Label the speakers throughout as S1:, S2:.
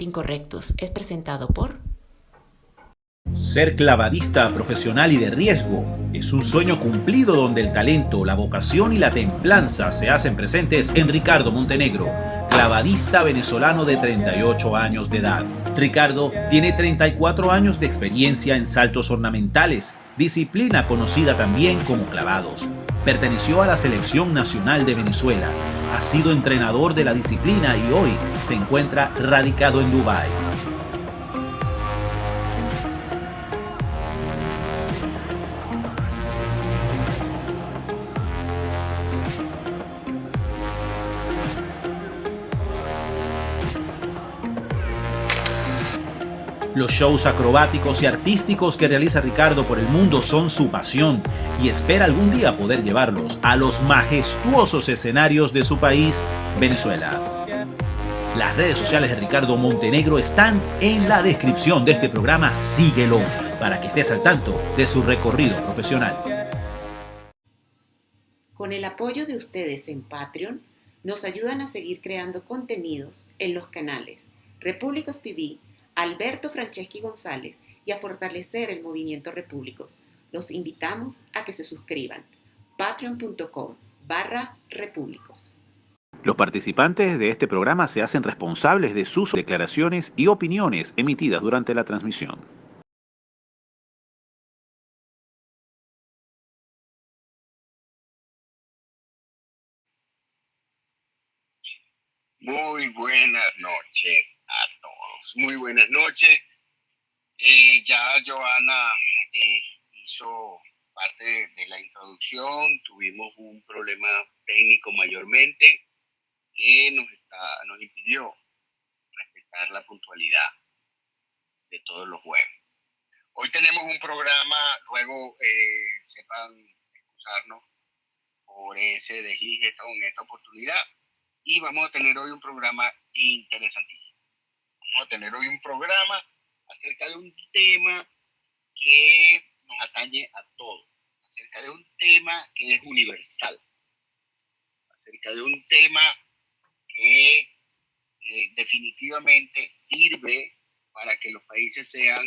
S1: Incorrectos es presentado por...
S2: Ser clavadista profesional y de riesgo es un sueño cumplido donde el talento, la vocación y la templanza se hacen presentes en Ricardo Montenegro, clavadista venezolano de 38 años de edad. Ricardo tiene 34 años de experiencia en saltos ornamentales, disciplina conocida también como clavados. Perteneció a la Selección Nacional de Venezuela, ha sido entrenador de la disciplina y hoy se encuentra radicado en Dubái. Los shows acrobáticos y artísticos que realiza Ricardo por el mundo son su pasión y espera algún día poder llevarlos a los majestuosos escenarios de su país, Venezuela. Las redes sociales de Ricardo Montenegro están en la descripción de este programa. Síguelo para que estés al tanto de su recorrido profesional.
S1: Con el apoyo de ustedes en Patreon, nos ayudan a seguir creando contenidos en los canales Repúblicos TV, Alberto Franceschi González y a fortalecer el movimiento Repúblicos. Los invitamos a que se suscriban. patreon.com barra repúblicos.
S2: Los participantes de este programa se hacen responsables de sus declaraciones y opiniones emitidas durante la transmisión.
S3: Muy buenas noches a todos. Muy buenas noches. Eh, ya Joana eh, hizo parte de, la introducción. Tuvimos un problema técnico mayormente que nos, está, nos impidió respetar la puntualidad de todos los jueves. Hoy tenemos un programa, luego eh, sepan excusarnos por ese desliz en esta oportunidad y vamos a tener hoy un programa interesantísimo. Vamos a tener hoy un programa acerca de un tema que nos atañe a todos, acerca de un tema que es universal, acerca de un tema que eh, definitivamente sirve para que los países sean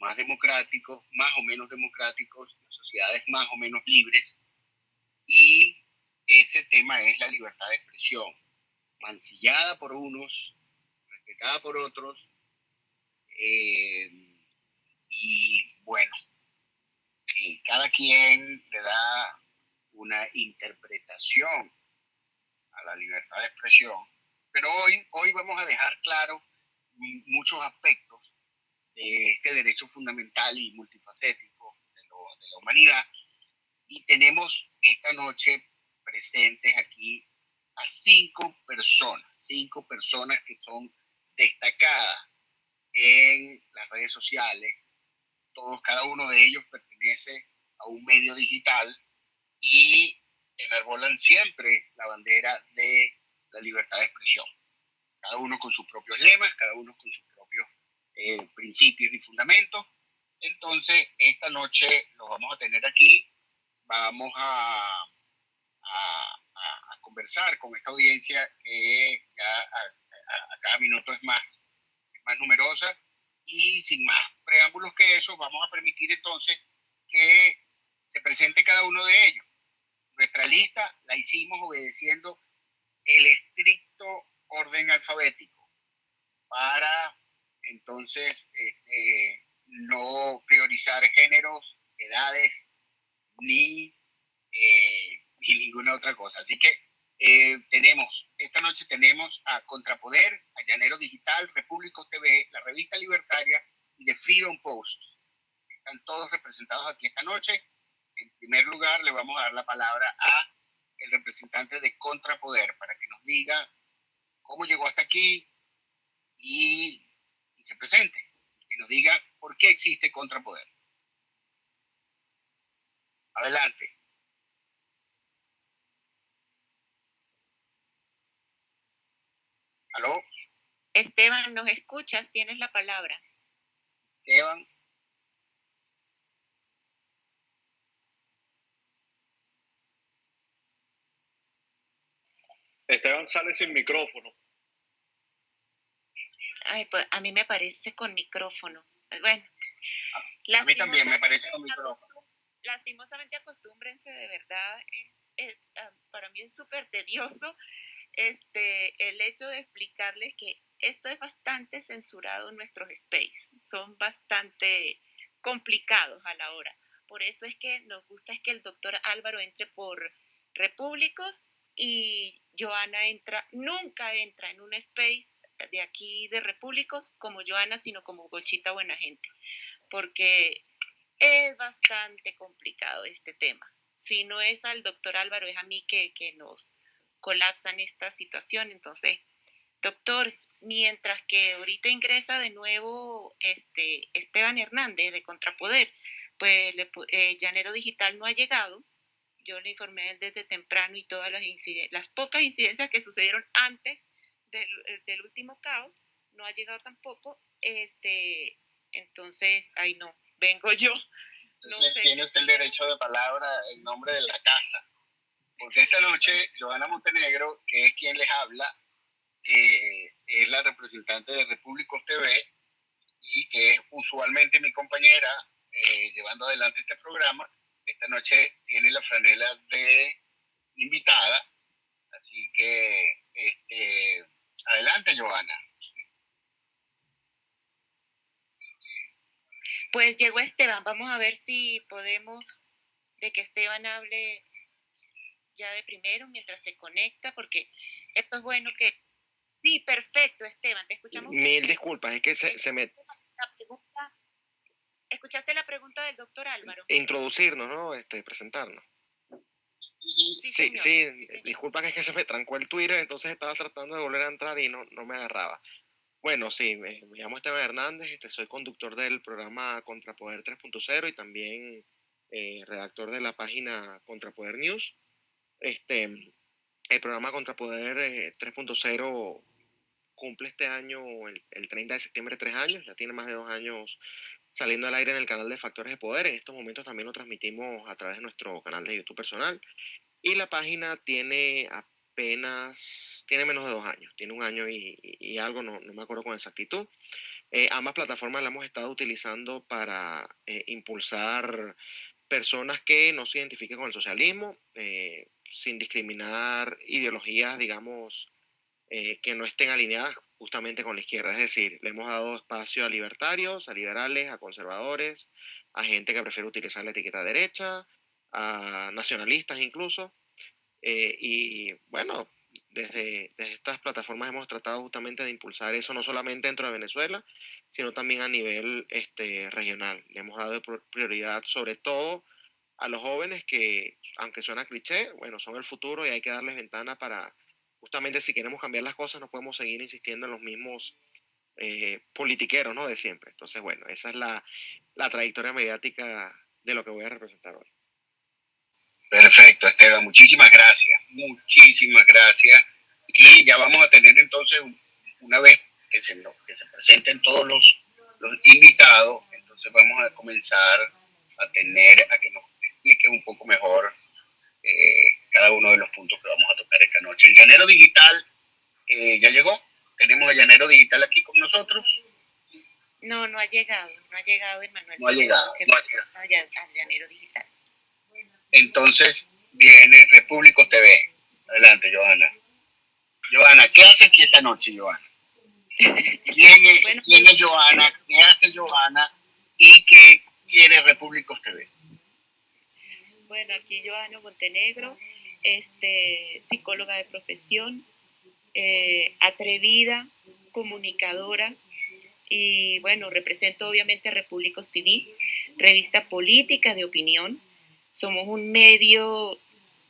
S3: más democráticos, más o menos democráticos, sociedades más o menos libres y ese tema es la libertad de expresión, mancillada por unos, respetada por otros, eh, y bueno, cada quien le da una interpretación a la libertad de expresión, pero hoy, hoy vamos a dejar claro muchos aspectos de este derecho fundamental y multifacético de, de la humanidad, y tenemos esta noche presentes aquí a cinco personas, cinco personas que son destacadas en las redes sociales. Todos, cada uno de ellos pertenece a un medio digital y enarbolan siempre la bandera de la libertad de expresión. Cada uno con sus propios lemas, cada uno con sus propios eh, principios y fundamentos. Entonces, esta noche lo vamos a tener aquí. Vamos a a, conversar con esta audiencia que ya a, cada minuto es más, es más numerosa y sin más preámbulos que eso, vamos a permitir entonces que se presente cada uno de ellos. Nuestra lista la hicimos obedeciendo el estricto orden alfabético para entonces este, no priorizar géneros, edades, ni eh, y ninguna otra cosa. Así que eh, tenemos, esta noche tenemos a Contrapoder, a Llanero Digital, Repúblico TV, la revista libertaria y The Freedom Post. Están todos representados aquí esta noche. En primer lugar, le vamos a dar la palabra a el representante de Contrapoder para que nos diga cómo llegó hasta aquí y, y se presente. Y nos diga por qué existe Contrapoder. Adelante. ¿Aló?
S1: Esteban, ¿nos escuchas? Tienes la palabra.
S3: Esteban.
S4: Esteban sale sin micrófono.
S5: Ay, pues a mí me parece con micrófono. Bueno.
S3: A mí también me parece con micrófono.
S5: Lastimosamente acostúmbrense de verdad. Eh, ah, para mí es súper tedioso este, el hecho de explicarles que esto es bastante censurado en nuestros space. Son bastante complicados a la hora. Por eso es que nos gusta es que el doctor Álvaro entre por Repúblicos y Joana entra, nunca entra en un space de aquí de Repúblicos como Joana, sino como Gochita Buena Gente, porque es bastante complicado este tema. Si no es al doctor Álvaro, es a mí que, que nos colapsan esta situación. Entonces, doctor, mientras que ahorita ingresa de nuevo este Esteban Hernández de Contrapoder, pues eh, Llanero Digital no ha llegado. Yo le informé desde temprano y todas las, las pocas incidencias que sucedieron antes del, eh, del, último caos, no ha llegado tampoco. Este, entonces, ay no, vengo yo.
S3: No Tiene usted el derecho de palabra en nombre de la casa. Porque esta noche, Joana Montenegro, que es quien les habla, eh, es la representante de Repúblicos TV y que es usualmente mi compañera eh, llevando adelante este programa. Esta noche tiene la franela de invitada, así que este, adelante, Joana.
S5: Pues llegó Esteban, vamos a ver si podemos de que Esteban hable ya de primero mientras se conecta, porque esto es bueno que... Sí, perfecto, Esteban, te escuchamos.
S4: Mil disculpas, es que se, se me...
S5: ¿Escuchaste la pregunta del doctor Álvaro?
S4: Introducirnos, ¿no? Este, presentarnos. Sí, sí, disculpa que es que se me trancó el Twitter, entonces estaba tratando de volver a entrar y no, no me agarraba. Bueno, sí, me, llamo Esteban Hernández, este, soy conductor del programa Contrapoder 3.0 y también eh, redactor de la página Contrapoder News. Este, el programa Contrapoder 3.0 eh, cumple este año, el, el, 30 de septiembre, tres años, ya tiene más de dos años saliendo al aire en el canal de Factores de Poder. En estos momentos también lo transmitimos a través de nuestro canal de YouTube personal. Y la página tiene apenas, tiene menos de dos años, tiene un año y, algo, no, no, me acuerdo con exactitud. Eh, ambas plataformas las hemos estado utilizando para eh, impulsar personas que no se identifiquen con el socialismo, eh, sin discriminar ideologías, digamos, que no estén alineadas justamente con la izquierda. Es decir, le hemos dado espacio a libertarios, a liberales, a conservadores, a gente que prefiere utilizar la etiqueta derecha, a nacionalistas incluso. Eh, y bueno, desde, estas plataformas hemos tratado justamente de impulsar eso no solamente dentro de Venezuela, sino también a nivel este, regional. Le hemos dado prioridad sobre todo a los jóvenes que, aunque suena cliché, bueno, son el futuro y hay que darles ventana para, justamente si queremos cambiar las cosas, no podemos seguir insistiendo en los mismos eh, politiqueros, ¿no? De siempre. Entonces, bueno, esa es la, la trayectoria mediática de lo que voy a representar hoy.
S3: Perfecto, Esteban, muchísimas gracias, muchísimas gracias. Y ya vamos a tener entonces, una vez que se, que se presenten todos los, los invitados, entonces vamos a comenzar a tener, a que nos explique un poco mejor eh, cada uno de los puntos que vamos a tocar esta noche. El llanero digital eh, ya llegó. Tenemos el llanero digital aquí con nosotros.
S5: No, no ha llegado, no ha llegado Emanuel.
S3: No ha llegado, no ha llegado.
S5: Al llanero digital.
S3: Entonces viene Repúblico TV. Adelante, Johanna. Johanna, ¿qué hace aquí esta noche, Johanna? ¿Quién es, ¿quién es Johanna? ¿Qué hace Johanna? ¿Y qué quiere Repúblico TV?
S5: Bueno, aquí Joana Montenegro, este, psicóloga de profesión, eh, atrevida, comunicadora y bueno, represento obviamente a Repúblicos TV, revista política de opinión. Somos un medio,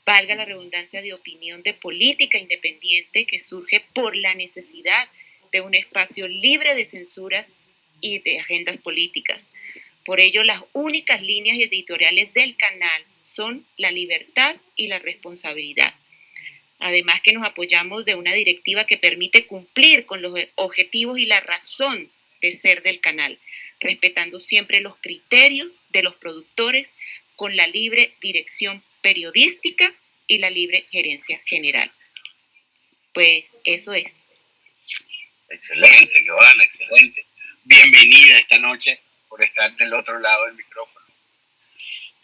S5: valga la redundancia, de opinión de política independiente que surge por la necesidad de un espacio libre de censuras y de agendas políticas. Por ello, las únicas líneas editoriales del canal son la libertad y la responsabilidad. Además que nos apoyamos de una directiva que permite cumplir con los objetivos y la razón de ser del canal, respetando siempre los criterios de los productores con la libre dirección periodística y la libre gerencia general. Pues eso es.
S3: Excelente, Joana, excelente. Bienvenida esta noche por estar del otro lado del micrófono.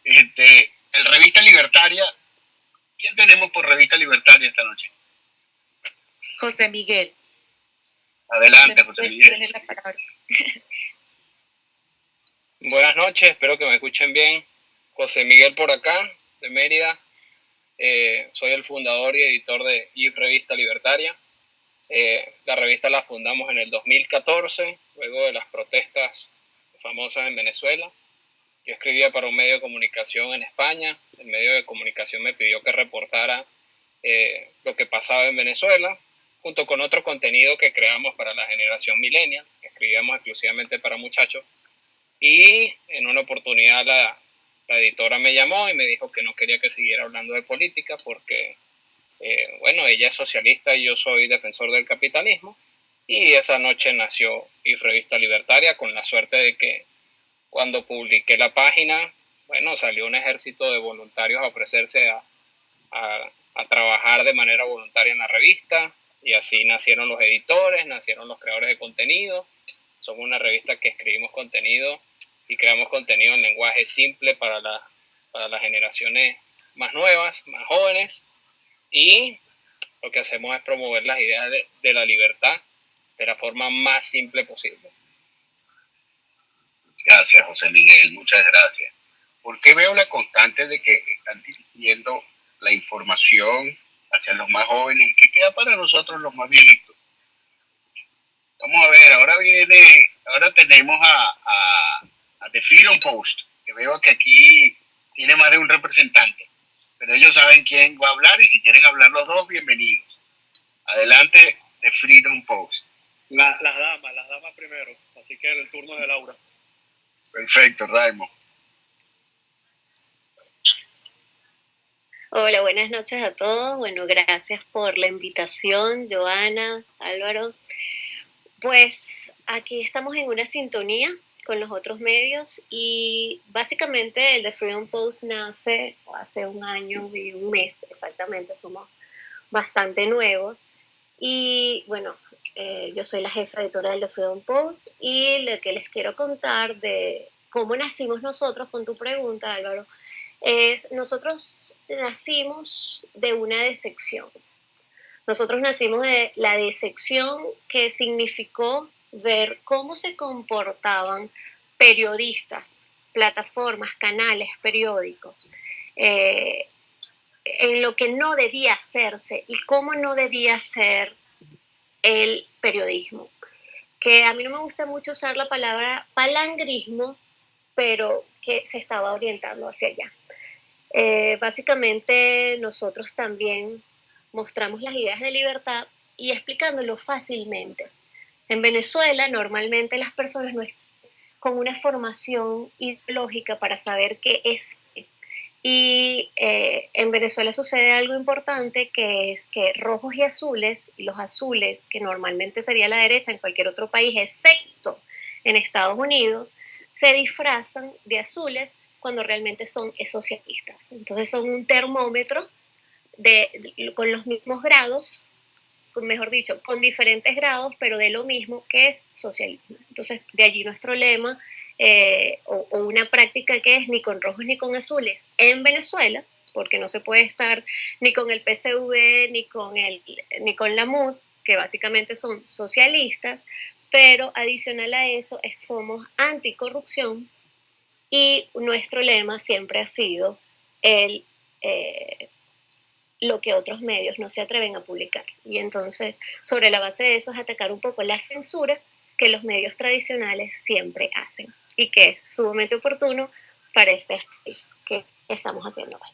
S3: Este, el Revista Libertaria, ¿quién tenemos por Revista Libertaria esta noche?
S6: José Miguel.
S3: Adelante, José, Miguel.
S7: Buenas noches, espero que me escuchen bien. José Miguel por acá, de Mérida. Eh, soy el fundador y editor de IF Revista Libertaria. Eh, la revista la fundamos en el 2014, luego de las protestas famosas en Venezuela. Yo escribía para un medio de comunicación en España. El medio de comunicación me pidió que reportara eh, lo que pasaba en Venezuela, junto con otro contenido que creamos para la generación millennial, que escribíamos exclusivamente para muchachos. Y en una oportunidad la, la editora me llamó y me dijo que no quería que siguiera hablando de política porque, eh, bueno, ella es socialista y yo soy defensor del capitalismo. Y esa noche nació y Revista Libertaria con la suerte de que cuando publiqué la página, bueno, salió un ejército de voluntarios a ofrecerse a, a trabajar de manera voluntaria en la revista y así nacieron los editores, nacieron los creadores de contenido. Somos una revista que escribimos contenido y creamos contenido en lenguaje simple para, la, para las generaciones más nuevas, más jóvenes, y lo que hacemos es promover las ideas de, de la libertad de la forma más simple posible.
S3: Gracias, José Miguel, muchas gracias. ¿Por qué veo la constante de que están dirigiendo la información hacia los más jóvenes? ¿Qué queda para nosotros los más viejitos? Vamos a ver, ahora viene, ahora tenemos a The Freedom Post, que veo que aquí tiene más de un representante, pero ellos saben quién va a hablar y si quieren hablar los dos, bienvenidos. Adelante, The Freedom Post.
S8: las damas, las damas primero, así que el turno de Laura.
S3: Perfecto, Raimo.
S6: Hola, buenas noches a todos. Bueno, gracias por la invitación, Joana, Álvaro. Pues aquí estamos en una sintonía con los otros medios y básicamente el de Freedom Post nace hace un año y un mes exactamente, somos bastante nuevos y bueno, eh, yo soy la jefa editorial de Freedom Post y lo que les quiero contar de cómo nacimos nosotros con tu pregunta Álvaro es nosotros nacimos de una decepción. Nosotros nacimos de la decepción que significó ver cómo se comportaban periodistas, plataformas, canales, periódicos, eh, en lo que no debía hacerse y cómo no debía ser el periodismo. Que a mí no me gusta mucho usar la palabra palangrismo, pero que se estaba orientando hacia allá. Eh, básicamente nosotros también mostramos las ideas de libertad y explicándolo fácilmente. En Venezuela normalmente las personas no están con una formación ideológica para saber qué es. Y eh, en Venezuela sucede algo importante que es que rojos y azules, los azules, que normalmente sería la derecha en cualquier otro país, excepto en Estados Unidos, se disfrazan de azules cuando realmente son socialistas. Entonces son un termómetro de, con los mismos grados mejor dicho, con diferentes grados, pero de lo mismo que es socialismo. Entonces, de allí nuestro lema, eh, o, una práctica que es ni con rojos ni con azules en Venezuela, porque no se puede estar ni con el PCV ni con, el, ni con la MUD, que básicamente son socialistas, pero adicional a eso es, somos anticorrupción y nuestro lema siempre ha sido el eh, lo que otros medios no se atreven a publicar. Y entonces, sobre la base de eso, es atacar un poco la censura que los medios tradicionales siempre hacen y que es sumamente oportuno para este space que estamos haciendo hoy.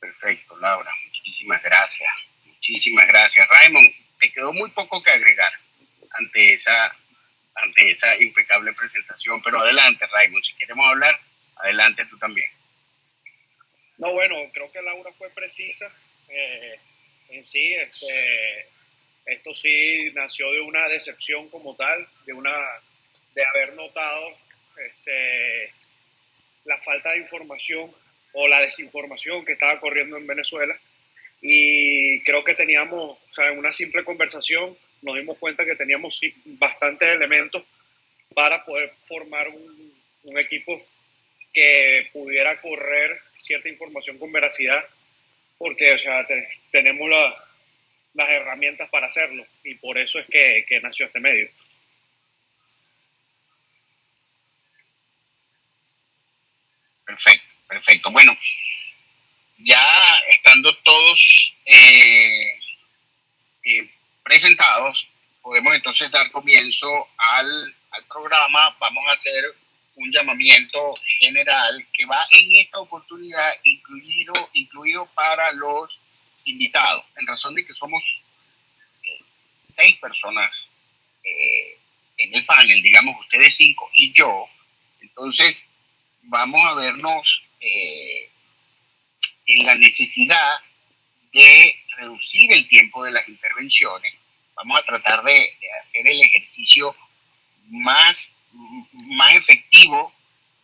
S3: Perfecto, Laura. Muchísimas gracias. Muchísimas gracias. Raymond, te quedó muy poco que agregar ante esa, ante esa impecable presentación, pero adelante, Raymond. Si queremos hablar, adelante tú también.
S8: No, bueno, creo que Laura fue precisa. Eh, en sí, este, esto sí nació de una decepción como tal, de, una, de haber notado este, la falta de información o la desinformación que estaba corriendo en Venezuela. y creo que teníamos, o sea, en una simple conversación nos dimos cuenta que teníamos bastantes elementos para poder formar un, un equipo que pudiera correr cierta información con veracidad, porque o sea, tenemos las herramientas para hacerlo y por eso es que, que nació este medio.
S3: Perfecto, perfecto. Bueno, ya estando todos eh, eh, presentados, podemos entonces dar comienzo al, al, programa. Vamos a hacer un llamamiento general que va en esta oportunidad incluido, incluido para los invitados, en razón de que somos eh, seis personas en el panel, digamos ustedes cinco y yo. Entonces, vamos a vernos eh, en la necesidad de reducir el tiempo de las intervenciones. Vamos a tratar de, hacer el ejercicio más, más efectivo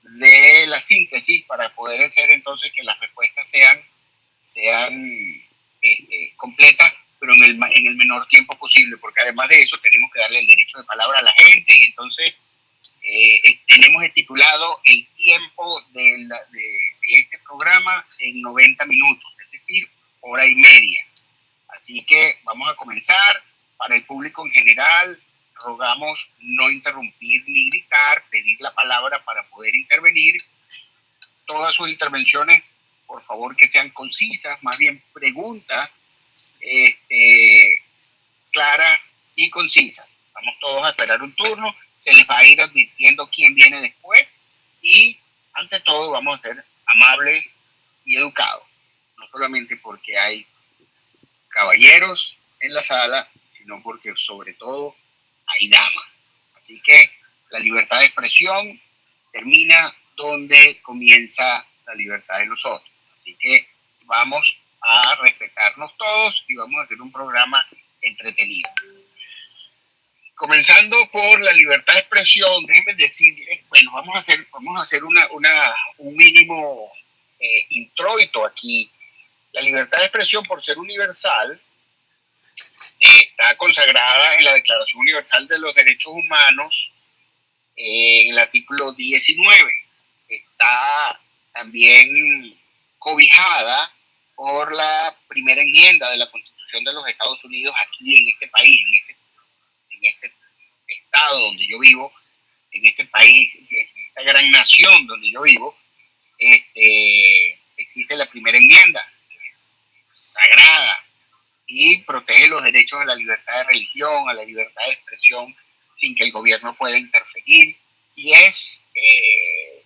S3: de la síntesis para poder hacer entonces que las respuestas sean, sean este, completas, pero en el, en el menor tiempo posible, porque además de eso tenemos que darle el derecho de palabra a la gente y entonces eh, tenemos estipulado el tiempo de, este programa en 90 minutos, es decir, hora y media. Así que vamos a comenzar. Para el público en general, rogamos no interrumpir ni gritar, pedir la palabra para poder intervenir. Todas sus intervenciones, por favor, que sean concisas, más bien preguntas este, claras y concisas. Vamos todos a esperar un turno se les va a ir advirtiendo quién viene después y ante todo vamos a ser amables y educados, no solamente porque hay caballeros en la sala, sino porque sobre todo hay damas. Así que la libertad de expresión termina donde comienza la libertad de los otros. Así que vamos a respetarnos todos y vamos a hacer un programa entretenido comenzando por la libertad de expresión, déjenme decir, bueno, vamos a hacer, vamos a hacer una, una un mínimo eh, introito aquí. La libertad de expresión, por ser universal, está consagrada en la Declaración Universal de los Derechos Humanos, eh, en el artículo 19. Está también cobijada por la primera enmienda de la Constitución de los Estados Unidos aquí en este país, en este en este estado donde yo vivo, en este país, en esta gran nación donde yo vivo, este, existe la primera enmienda, que es sagrada y protege los derechos a la libertad de religión, a la libertad de expresión, sin que el gobierno pueda interferir. Y es, eh,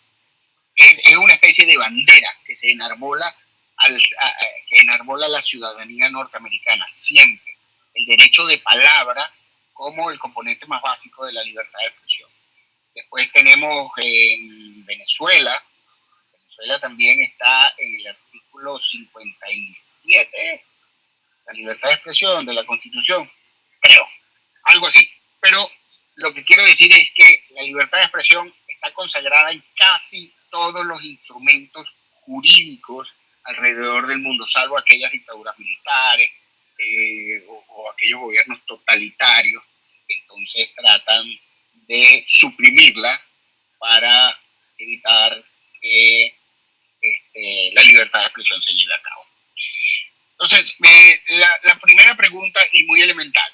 S3: es, una especie de bandera que se enarbola, al, que enarbola la ciudadanía norteamericana siempre. El derecho de palabra como el componente más básico de la libertad de expresión. Después tenemos en Venezuela, Venezuela también está en el artículo 57, la libertad de expresión de la Constitución, creo, algo así. Pero lo que quiero decir es que la libertad de expresión está consagrada en casi todos los instrumentos jurídicos alrededor del mundo, salvo aquellas dictaduras militares, eh, o, aquellos gobiernos totalitarios que entonces tratan de suprimirla para evitar que este, la libertad de expresión se lleve a cabo. Entonces, la, la primera pregunta y muy elemental,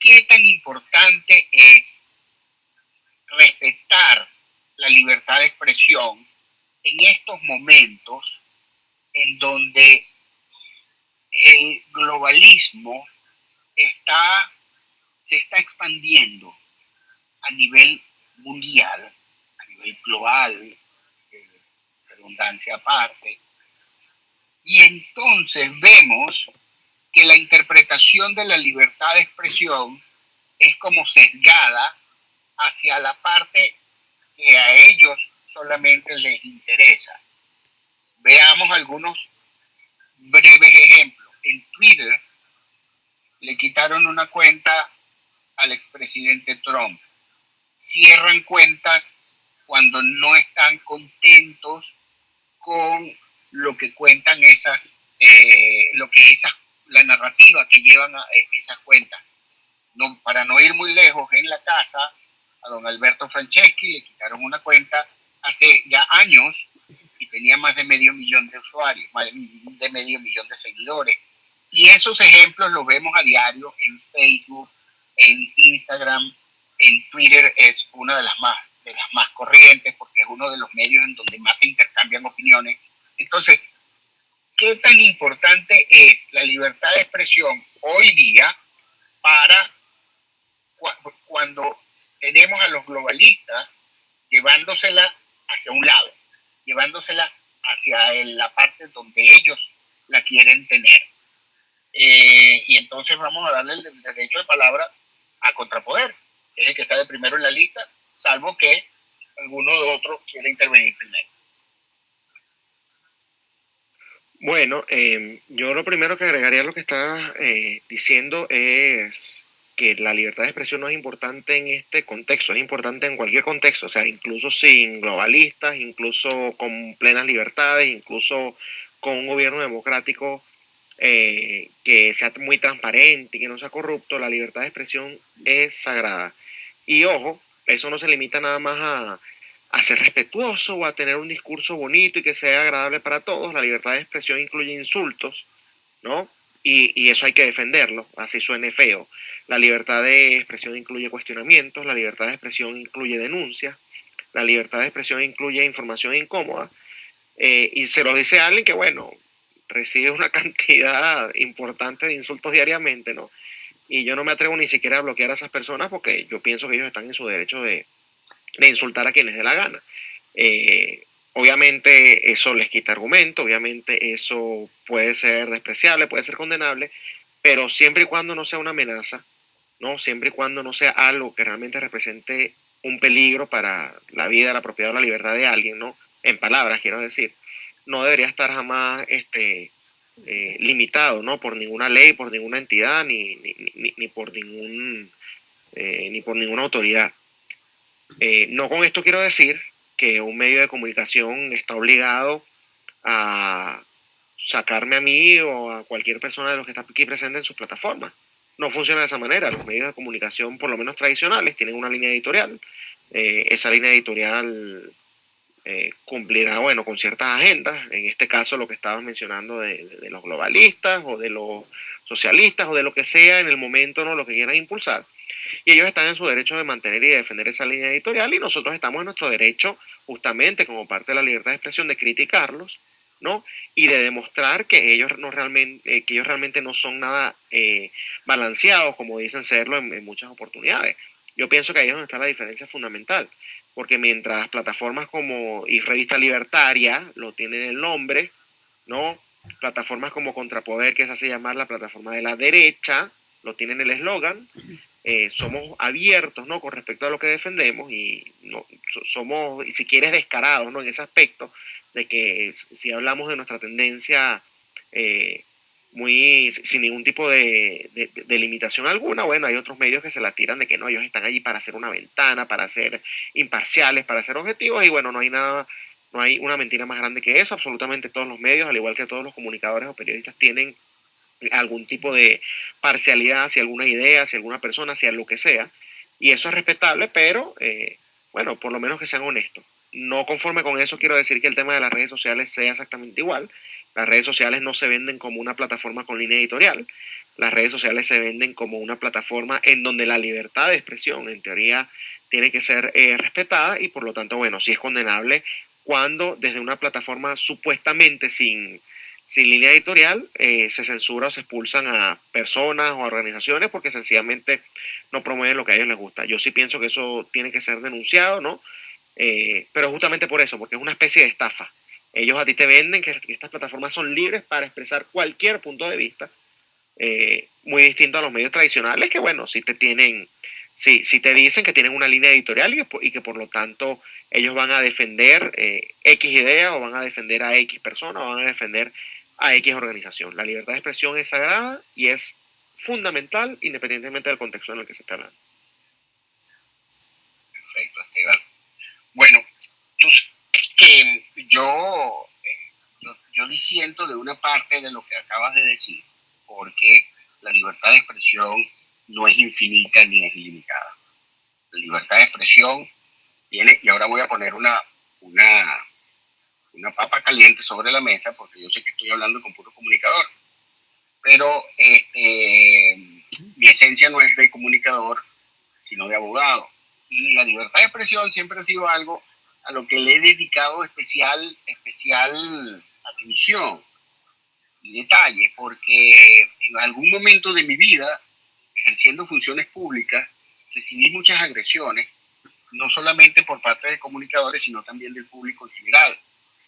S3: ¿qué tan importante es respetar la libertad de expresión en estos momentos en donde el globalismo está, se está expandiendo a nivel mundial, a nivel global, eh, redundancia aparte, y entonces vemos que la interpretación de la libertad de expresión es como sesgada hacia la parte que a ellos solamente les interesa. Veamos algunos breves ejemplos en Twitter le quitaron una cuenta al expresidente Trump. Cierran cuentas cuando no están contentos con lo que cuentan esas, eh, lo que esa, la narrativa que llevan a, eh, esas cuentas. No, para no ir muy lejos, en la casa a don Alberto Franceschi le quitaron una cuenta hace ya años y tenía más de medio millón de usuarios, más de medio millón de seguidores. Y esos ejemplos los vemos a diario en Facebook, en Instagram, en Twitter es una de las más de las más corrientes porque es uno de los medios en donde más se intercambian opiniones. Entonces, ¿qué tan importante es la libertad de expresión hoy día para cuando tenemos a los globalistas llevándosela hacia un lado, llevándosela hacia la parte donde ellos la quieren tener? Eh, y entonces vamos a darle el derecho de palabra a contrapoder, que es el que está de primero en la lista, salvo que alguno de otros quiera intervenir primero.
S4: Bueno, em, yo lo primero que agregaría a lo que está eh, diciendo es que la libertad de expresión no es importante en este contexto, es importante en cualquier contexto, o sea, incluso sin globalistas, incluso con plenas libertades, incluso con un gobierno democrático eh, que sea muy transparente y que no sea corrupto, la libertad de expresión es sagrada. Y ojo, eso no se limita nada más a, a ser respetuoso o a tener un discurso bonito y que sea agradable para todos. La libertad de expresión incluye insultos, ¿no? Y, y, eso hay que defenderlo, así suene feo. La libertad de expresión incluye cuestionamientos, la libertad de expresión incluye denuncias, la libertad de expresión incluye información incómoda. Eh, y se lo dice alguien que, bueno, recibe una cantidad importante de insultos diariamente, ¿no? Y yo no me atrevo ni siquiera a bloquear a esas personas porque yo pienso que ellos están en su derecho de, insultar a quienes dé la gana. Eh, obviamente eso les quita argumento, obviamente eso puede ser despreciable, puede ser condenable, pero siempre y cuando no sea una amenaza, ¿no? Siempre y cuando no sea algo que realmente represente un peligro para la vida, la propiedad o la libertad de alguien, ¿no? En palabras, quiero decir no debería estar jamás este, eh, limitado ¿no? por ninguna ley, por ninguna entidad, ni, ni, por, ningún, eh, ni por ninguna autoridad. Eh, no con esto quiero decir que un medio de comunicación está obligado a sacarme a mí o a cualquier persona de los que está aquí presente en sus plataformas. No funciona de esa manera. Los medios de comunicación, por lo menos tradicionales, tienen una línea editorial. esa línea editorial eh, cumplirá, bueno, con ciertas agendas, en este caso lo que estabas mencionando de, los globalistas o de los socialistas o de lo que sea en el momento, ¿no? Lo que quieran impulsar. Y ellos están en su derecho de mantener y defender esa línea editorial y nosotros estamos en nuestro derecho, justamente como parte de la libertad de expresión, de criticarlos, ¿no? Y de demostrar que ellos, no realmente, eh, que ellos realmente no son nada eh, balanceados, como dicen serlo en, en muchas oportunidades. Yo pienso que ahí es donde está la diferencia fundamental porque mientras plataformas como y Revista Libertaria lo tienen el nombre, ¿no? Plataformas como Contrapoder, que se hace llamar la plataforma de la derecha, lo tienen el eslogan, eh, somos abiertos, ¿no? Con respecto a lo que defendemos y no, somos, si quieres, descarados, ¿no? En ese aspecto de que si hablamos de nuestra tendencia eh, muy sin ningún tipo de, limitación alguna. Bueno, hay otros medios que se la tiran de que no, ellos están allí para hacer una ventana, para ser imparciales, para ser objetivos, y bueno, no hay nada, no hay una mentira más grande que eso. Absolutamente todos los medios, al igual que todos los comunicadores o periodistas, tienen algún tipo de parcialidad hacia alguna idea, hacia alguna persona, hacia lo que sea, y eso es respetable, pero eh, bueno, por lo menos que sean honestos. No conforme con eso, quiero decir que el tema de las redes sociales sea exactamente igual. Las redes sociales no se venden como una plataforma con línea editorial. Las redes sociales se venden como una plataforma en donde la libertad de expresión, en teoría, tiene que ser eh, respetada y por lo tanto, bueno, sí es condenable cuando desde una plataforma supuestamente sin, sin línea editorial eh, se censura o se expulsan a personas o organizaciones porque sencillamente no promueven lo que a ellos les gusta. Yo sí pienso que eso tiene que ser denunciado, ¿no? Eh, pero justamente por eso, porque es una especie de estafa. Ellos a ti te venden que estas plataformas son libres para expresar cualquier punto de vista, eh, muy distinto a los medios tradicionales, que bueno, si te tienen, si, si te dicen que tienen una línea editorial y, que por lo tanto ellos van a defender X idea o van a defender a X persona o van a defender a X organización. La libertad de expresión es sagrada y es fundamental independientemente del contexto en el que se está hablando.
S3: Perfecto, Esteban. Bueno, tú que yo, yo, yo disiento de una parte de lo que acabas de decir, porque la libertad de expresión no es infinita ni es ilimitada. La libertad de expresión tiene, y ahora voy a poner una, una, una papa caliente sobre la mesa, porque yo sé que estoy hablando con puro comunicador, pero este, mi esencia no es de comunicador, sino de abogado. Y la libertad de expresión siempre ha sido algo a lo que le he dedicado especial, especial atención y detalle, porque en algún momento de mi vida, ejerciendo funciones públicas, recibí muchas agresiones, no solamente por parte de comunicadores, sino también del público en general.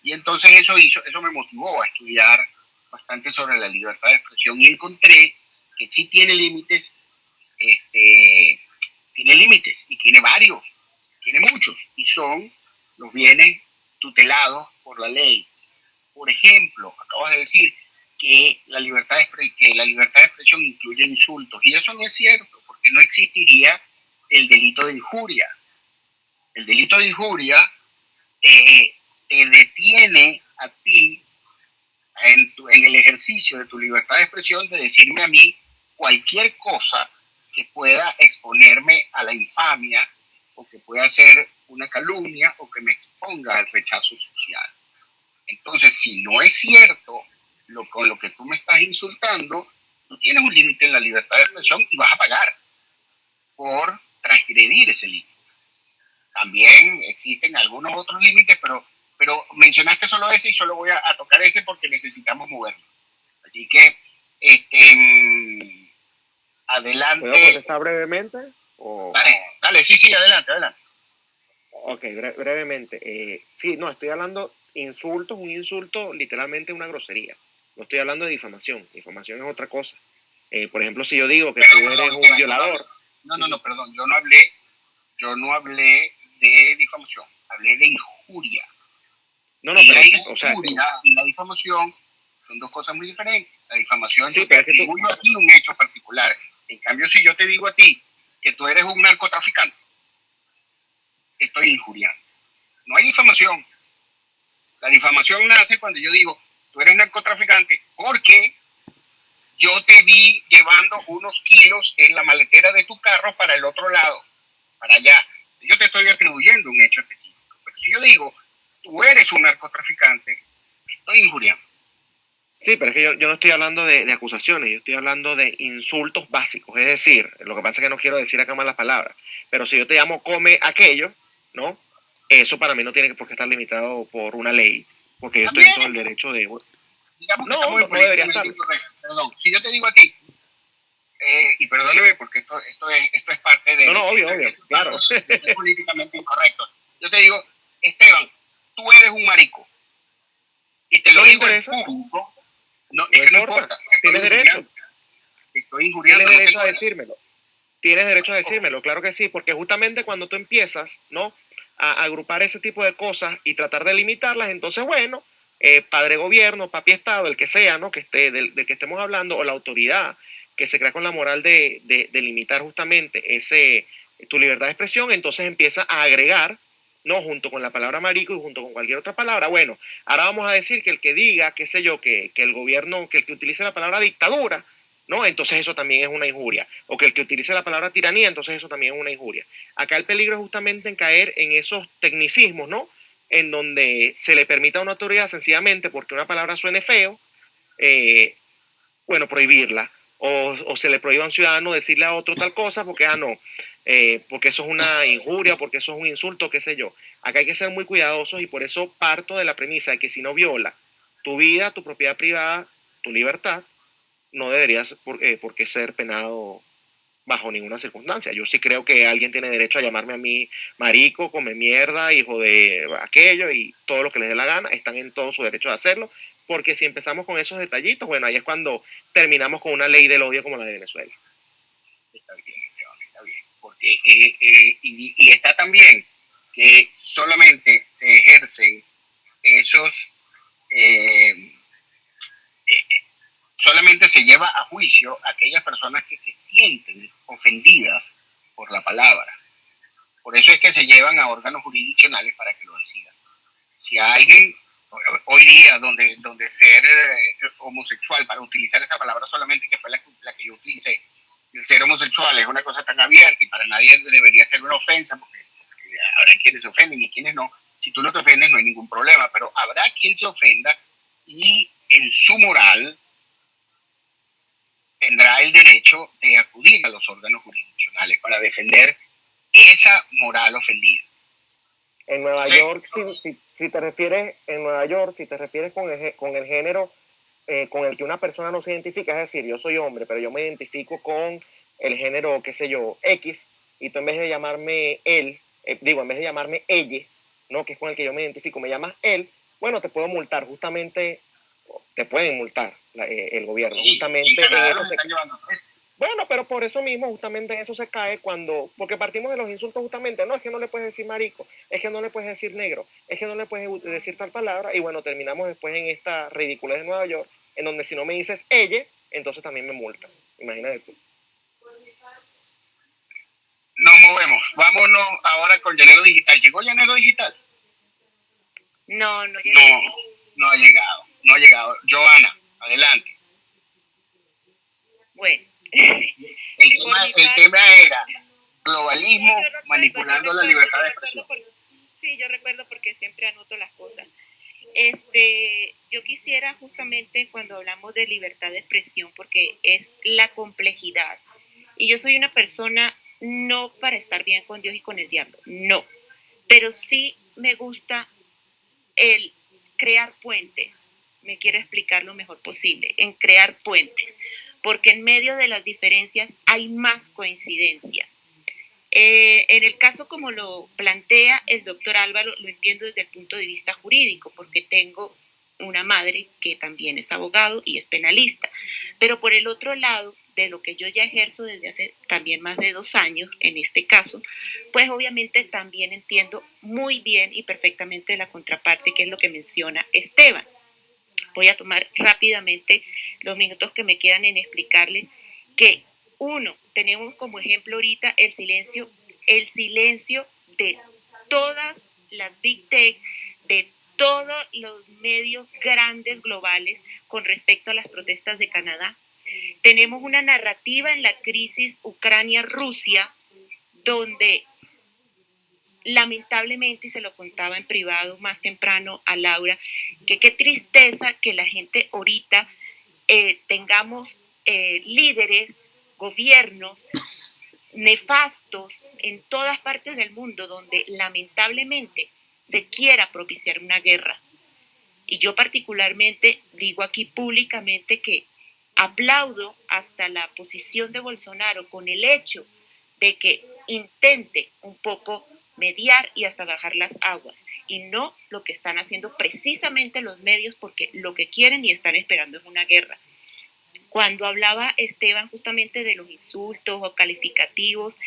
S3: Y entonces eso, hizo, eso me motivó a estudiar bastante sobre la libertad de expresión y encontré que sí tiene límites, este, tiene límites y tiene varios, tiene muchos, y son los bienes tutelados por la ley. Por ejemplo, acabas de decir que la libertad de, que la libertad de expresión incluye insultos, y eso no es cierto, porque no existiría el delito de injuria. El delito de injuria te, detiene a ti en, en el ejercicio de tu libertad de expresión de decirme a mí cualquier cosa que pueda exponerme a la infamia o que pueda ser una calumnia o que me exponga al rechazo social. Entonces, si no es cierto lo, con lo que tú me estás insultando, tú tienes un límite en la libertad de expresión y vas a pagar por transgredir ese límite. También existen algunos otros límites, pero, pero mencionaste solo ese y solo voy a, tocar ese porque necesitamos moverlo. Así que, este, mm, adelante.
S4: ¿Puedo contestar brevemente?
S3: Dale, dale, sí, sí, adelante, adelante.
S4: Ok, brevemente. Eh, sí, no, estoy hablando insultos, un insulto literalmente una grosería. No estoy hablando de difamación. Difamación es otra cosa. Eh, por ejemplo, si yo digo que tú eres un violador.
S3: No, no, no, perdón. Yo no hablé, yo no hablé de difamación. Hablé de injuria.
S4: No, no, pero,
S3: la o sea, y la difamación son dos cosas muy diferentes. La difamación sí, pero es que tú... aquí un hecho particular. En cambio, si yo te digo a ti que tú eres un narcotraficante, estoy injuriando. No hay difamación. La difamación nace cuando yo digo, tú eres narcotraficante porque yo te vi llevando unos kilos en la maletera de tu carro para el otro lado, para allá. Yo te estoy atribuyendo un hecho específico. Pero si yo digo, tú eres un narcotraficante, estoy injuriando.
S4: Sí, pero es que yo, no estoy hablando de, acusaciones, yo estoy hablando de insultos básicos. Es decir, lo que pasa es que no quiero decir acá malas palabras, pero si yo te llamo come aquello, ¿no? Eso para mí no tiene por qué estar limitado por una ley, porque yo estoy en todo el derecho de...
S3: no, no, no debería estar. Perdón, si yo te digo a ti, eh, y perdóneme porque esto, esto, es, esto es parte de...
S4: No, no, obvio, obvio, claro.
S3: Es políticamente incorrecto. Yo te digo, Esteban, tú eres un marico. Y te lo digo interesa? en público. No, es que no importa.
S4: Tienes derecho.
S3: Estoy injuriando.
S4: Tienes derecho a decírmelo. Tienes derecho a decírmelo, claro que sí, porque justamente cuando tú empiezas, ¿no? A, agrupar ese tipo de cosas y tratar de limitarlas, entonces, bueno, eh, padre gobierno, papi Estado, el que sea, ¿no? Que esté, del, que estemos hablando, o la autoridad que se crea con la moral de, de, limitar justamente ese, tu libertad de expresión, entonces empieza a agregar, ¿no? Junto con la palabra marico y junto con cualquier otra palabra. Bueno, ahora vamos a decir que el que diga, qué sé yo, que, que el gobierno, que el que utilice la palabra dictadura, ¿no? Entonces eso también es una injuria. O que el que utilice la palabra tiranía, entonces eso también es una injuria. Acá el peligro es justamente en caer en esos tecnicismos, ¿no? En donde se le permita a una autoridad sencillamente porque una palabra suene feo, eh, bueno, prohibirla. O, se le prohíba a un ciudadano decirle a otro tal cosa porque, ah, no, eh, porque eso es una injuria, porque eso es un insulto, qué sé yo. Acá hay que ser muy cuidadosos y por eso parto de la premisa de que si no viola tu vida, tu propiedad privada, tu libertad, no deberías eh, por, qué ser penado bajo ninguna circunstancia. Yo sí creo que alguien tiene derecho a llamarme a mí marico, come mierda, hijo de aquello y todo lo que les dé la gana, están en todo su derecho de hacerlo, porque si empezamos con esos detallitos, bueno, ahí es cuando terminamos con una ley del odio como la de Venezuela.
S3: Está bien, porque, eh, eh, y, y, está también que solamente se ejercen esos solamente se lleva a juicio aquellas personas que se sienten ofendidas por la palabra. Por eso es que se llevan a órganos jurisdiccionales para que lo decidan. Si alguien hoy día, donde, donde ser eh, homosexual, para utilizar esa palabra solamente, que fue la, que yo utilicé, ser homosexual es una cosa tan abierta y para nadie debería ser una ofensa, porque, habrá quienes se ofenden y quienes no. Si tú no te ofendes, no hay ningún problema, pero habrá quien se ofenda y en su moral tendrá el derecho de acudir a los órganos jurisdiccionales para defender esa moral ofendida.
S4: En Nueva York, si, si, te refieres, en Nueva York, si te refieres con el, con el género eh, con el que una persona no se identifica, es decir, yo soy hombre, pero yo me identifico con el género, qué sé yo, X, y tú en vez de llamarme él, eh, digo, en vez de llamarme ella, ¿no? que es con el que yo me identifico, me llamas él, bueno, te puedo multar, justamente te pueden multar eh, el gobierno, justamente en eso se... Bueno, pero por eso mismo, justamente en eso se cae cuando, porque partimos de los insultos justamente, no, es que no le puedes decir marico, es que no le puedes decir negro, es que no le puedes decir tal palabra, y bueno, terminamos después en esta ridiculez de Nueva York, en donde si no me dices ella, entonces también me multan. Imagínate tú.
S3: Nos movemos, vámonos ahora con Llanero Digital. ¿Llegó Llanero Digital?
S5: No, no
S3: llegó. No, no ha llegado, no ha llegado. Joana, adelante.
S5: Bueno
S3: el, tema, era globalismo manipulando la libertad de expresión.
S5: sí, yo recuerdo porque siempre anoto las cosas. Este, yo quisiera justamente cuando hablamos de libertad de expresión, porque es la complejidad, y yo soy una persona no para estar bien con Dios y con el diablo, no, pero sí me gusta el crear puentes, me quiero explicar lo mejor posible, en crear puentes porque en medio de las diferencias hay más coincidencias. Eh, en el caso como lo plantea el doctor Álvaro, lo entiendo desde el punto de vista jurídico, porque tengo una madre que también es abogado y es penalista. Pero por el otro lado, de lo que yo ya ejerzo desde hace también más de dos años, en este caso, pues obviamente también entiendo muy bien y perfectamente la contraparte, que es lo que menciona Esteban. Voy a tomar rápidamente los minutos que me quedan en explicarle que uno, tenemos como ejemplo ahorita el silencio, el silencio de todas las big tech, de todos los medios grandes globales con respecto a las protestas de Canadá. Tenemos una narrativa en la crisis Ucrania-Rusia donde lamentablemente, y se lo contaba en privado más temprano a Laura, que qué tristeza que la gente ahorita eh, tengamos eh, líderes, gobiernos nefastos en todas partes del mundo donde lamentablemente se quiera propiciar una guerra. Y yo particularmente digo aquí públicamente que aplaudo hasta la posición de Bolsonaro con el hecho de que intente un poco mediar y hasta bajar las aguas, y no lo que están haciendo precisamente los medios porque lo que quieren y están esperando es una guerra. Cuando hablaba Esteban justamente de los insultos o calificativos,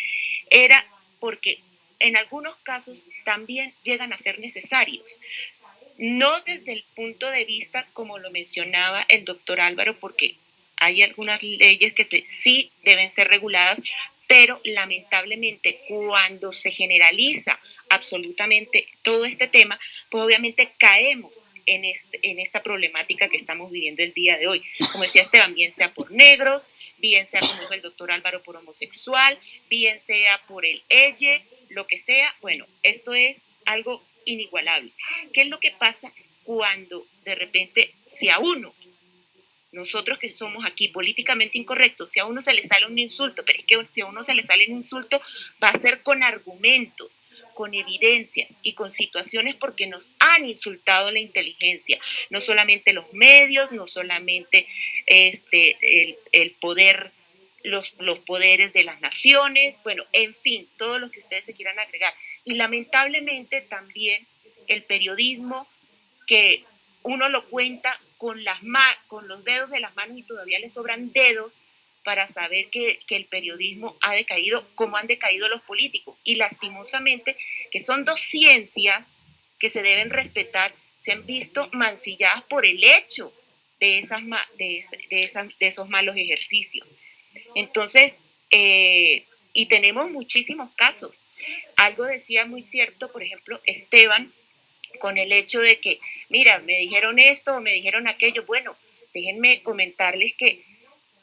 S5: era porque en algunos casos también llegan a ser necesarios. No desde el punto de vista, como lo mencionaba el doctor Álvaro, porque hay algunas leyes que sí deben ser reguladas, pero lamentablemente cuando se generaliza absolutamente todo este tema, pues obviamente caemos en, este, en esta problemática que estamos viviendo el día de hoy. Como decía Esteban, bien sea por negros, bien sea como dijo el doctor Álvaro por homosexual, bien sea por el elle, lo que sea, bueno, esto es algo inigualable. ¿Qué es lo que pasa cuando de repente si a uno nosotros que somos aquí políticamente incorrectos, si a uno se le sale un insulto, pero es que si a uno se le sale un insulto, va a ser con argumentos, con evidencias y con situaciones porque nos han insultado la inteligencia, no solamente los medios, no solamente este, el, poder, los, los poderes de las naciones, bueno, en fin, todo lo que ustedes se quieran agregar. Y lamentablemente también el periodismo que uno lo cuenta con, las con los dedos de las manos y todavía le sobran dedos para saber que, el periodismo ha decaído como han decaído los políticos. Y lastimosamente, que son dos ciencias que se deben respetar, se han visto mancilladas por el hecho de, esas, de, de, esos malos ejercicios. Entonces, eh, y tenemos muchísimos casos. Algo decía muy cierto, por ejemplo, Esteban, con el hecho de que, mira, me dijeron esto o me dijeron aquello. Bueno, déjenme comentarles que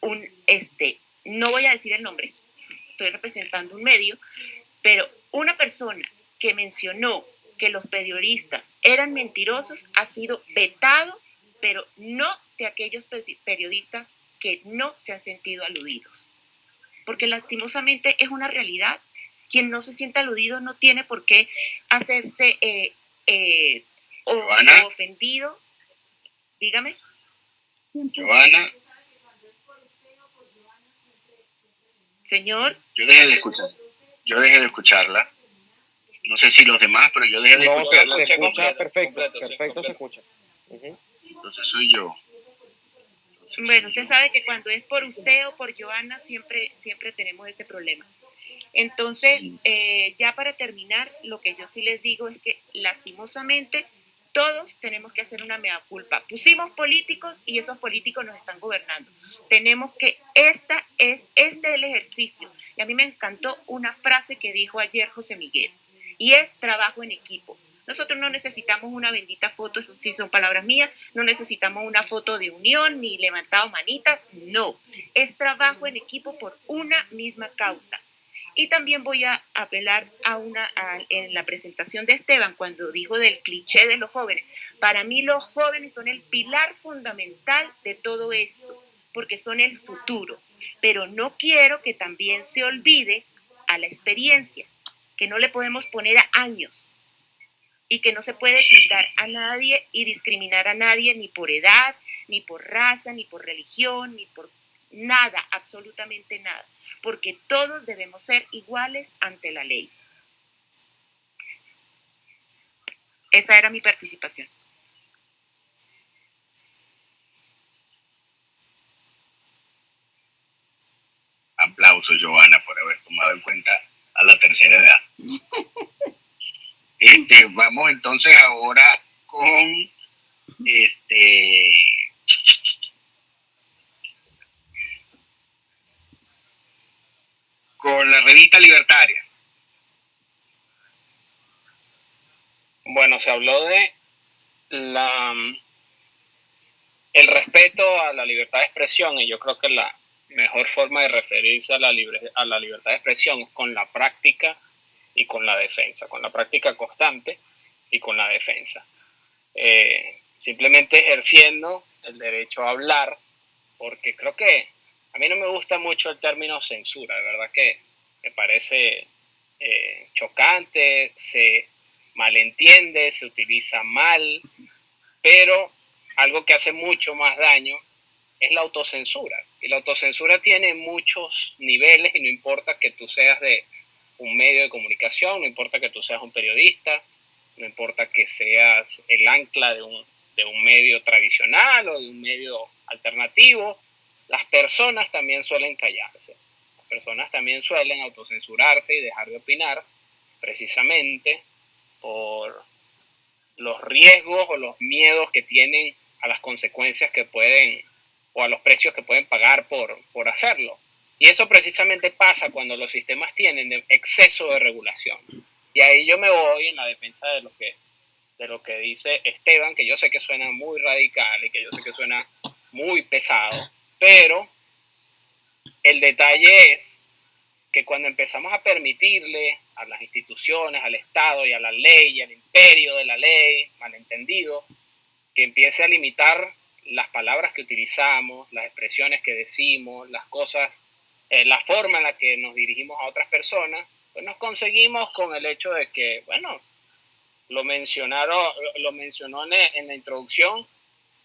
S5: un, este, no voy a decir el nombre, estoy representando un medio, pero una persona que mencionó que los periodistas eran mentirosos ha sido vetado, pero no de aquellos periodistas que no se han sentido aludidos. Porque lastimosamente es una realidad. Quien no se siente aludido no tiene por qué hacerse eh, eh, ofendido. Dígame.
S3: Joana.
S5: Señor.
S3: Yo dejé de escuchar. Yo dejé de escucharla. No sé si los demás, pero yo dejé de
S4: no,
S3: escucharla.
S4: Se, se escucha perfecto, perfecto se escucha.
S3: Entonces soy yo.
S5: Bueno, usted sabe que cuando es por usted o por Joana siempre, siempre tenemos ese problema. Entonces, eh, ya para terminar, lo que yo sí les digo es que lastimosamente todos tenemos que hacer una mea culpa. Pusimos políticos y esos políticos nos están gobernando. Tenemos que, esta es, este es el ejercicio. Y a mí me encantó una frase que dijo ayer José Miguel, y es trabajo en equipo. Nosotros no necesitamos una bendita foto, eso sí son palabras mías, no necesitamos una foto de unión ni levantado manitas, no, es trabajo en equipo por una misma causa. Y también voy a apelar a una en la presentación de Esteban cuando dijo del cliché de los jóvenes. Para mí los jóvenes son el pilar fundamental de todo esto, porque son el futuro. Pero no quiero que también se olvide a la experiencia, que no le podemos poner a años y que no se puede tildar a nadie y discriminar a nadie ni por edad, ni por raza, ni por religión, ni por nada, absolutamente nada porque todos debemos ser iguales ante la ley. Esa era mi participación.
S3: Aplauso, Joana, por haber tomado en cuenta a la tercera edad. Este, vamos entonces ahora con este con la revista Libertaria?
S7: Bueno, se habló de la, el respeto a la libertad de expresión y yo creo que la mejor forma de referirse a la, a la libertad de expresión es con la práctica y con la defensa, con la práctica constante y con la defensa. Eh, simplemente ejerciendo el derecho a hablar, porque creo que a mí no me gusta mucho el término censura, de verdad que me parece eh, chocante, se malentiende, se utiliza mal, pero algo que hace mucho más daño es la autocensura. Y la autocensura tiene muchos niveles y no importa que tú seas de un medio de comunicación, no importa que tú seas un periodista, no importa que seas el ancla de un, de un medio tradicional o de un medio alternativo, las personas también suelen callarse. Las personas también suelen autocensurarse y dejar de opinar precisamente por los riesgos o los miedos que tienen a las consecuencias que pueden o a los precios que pueden pagar por, por hacerlo. Y eso precisamente pasa cuando los sistemas tienen exceso de regulación. Y ahí yo me voy en la defensa de lo que, de lo que dice Esteban, que yo sé que suena muy radical y que yo sé que suena muy pesado, pero el detalle es que cuando empezamos a permitirle a las instituciones, al Estado y a la ley y al imperio de la ley, malentendido, que empiece a limitar las palabras que utilizamos, las expresiones que decimos, las cosas, eh, la forma en la que nos dirigimos a otras personas, pues nos conseguimos con el hecho de que, bueno, lo mencionaron, lo mencionó en, la introducción,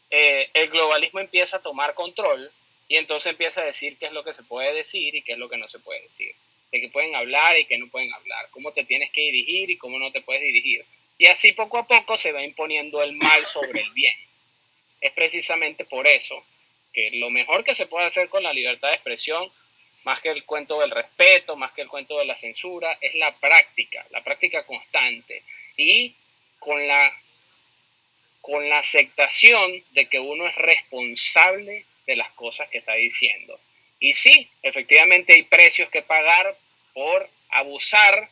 S7: eh, el globalismo empieza a tomar control y entonces empieza a decir qué es lo que se puede decir y qué es lo que no se puede decir. De qué pueden hablar y qué no pueden hablar. Cómo te tienes que dirigir y cómo no te puedes dirigir. Y así poco a poco se va imponiendo el mal sobre el bien. Es precisamente por eso que lo mejor que se puede hacer con la libertad de expresión, más que el cuento del respeto, más que el cuento de la censura, es la práctica, la práctica constante. Y con la, con la aceptación de que uno es responsable de las cosas que está diciendo. Y sí, efectivamente hay precios que pagar por abusar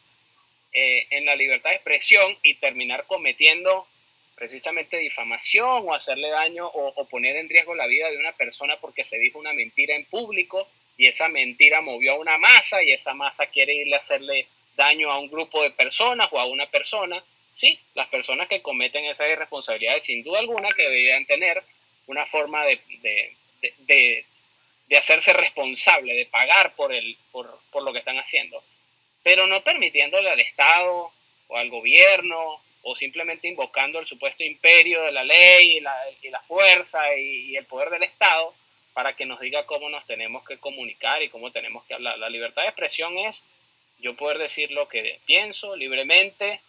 S7: eh, en la libertad de expresión y terminar cometiendo precisamente difamación o hacerle daño o, poner en riesgo la vida de una persona porque se dijo una mentira en público y esa mentira movió a una masa y esa masa quiere irle a hacerle daño a un grupo de personas o a una persona. Sí, las personas que cometen esas irresponsabilidades, sin duda alguna, que deberían tener una forma de, de, de, hacerse responsable, de pagar por, el, por, por lo que están haciendo, pero no permitiéndole al Estado o al gobierno o simplemente invocando el supuesto imperio de la ley y la, y la fuerza y, el poder del Estado para que nos diga cómo nos tenemos que comunicar y cómo tenemos que hablar. La libertad de expresión es yo poder decir lo que pienso libremente,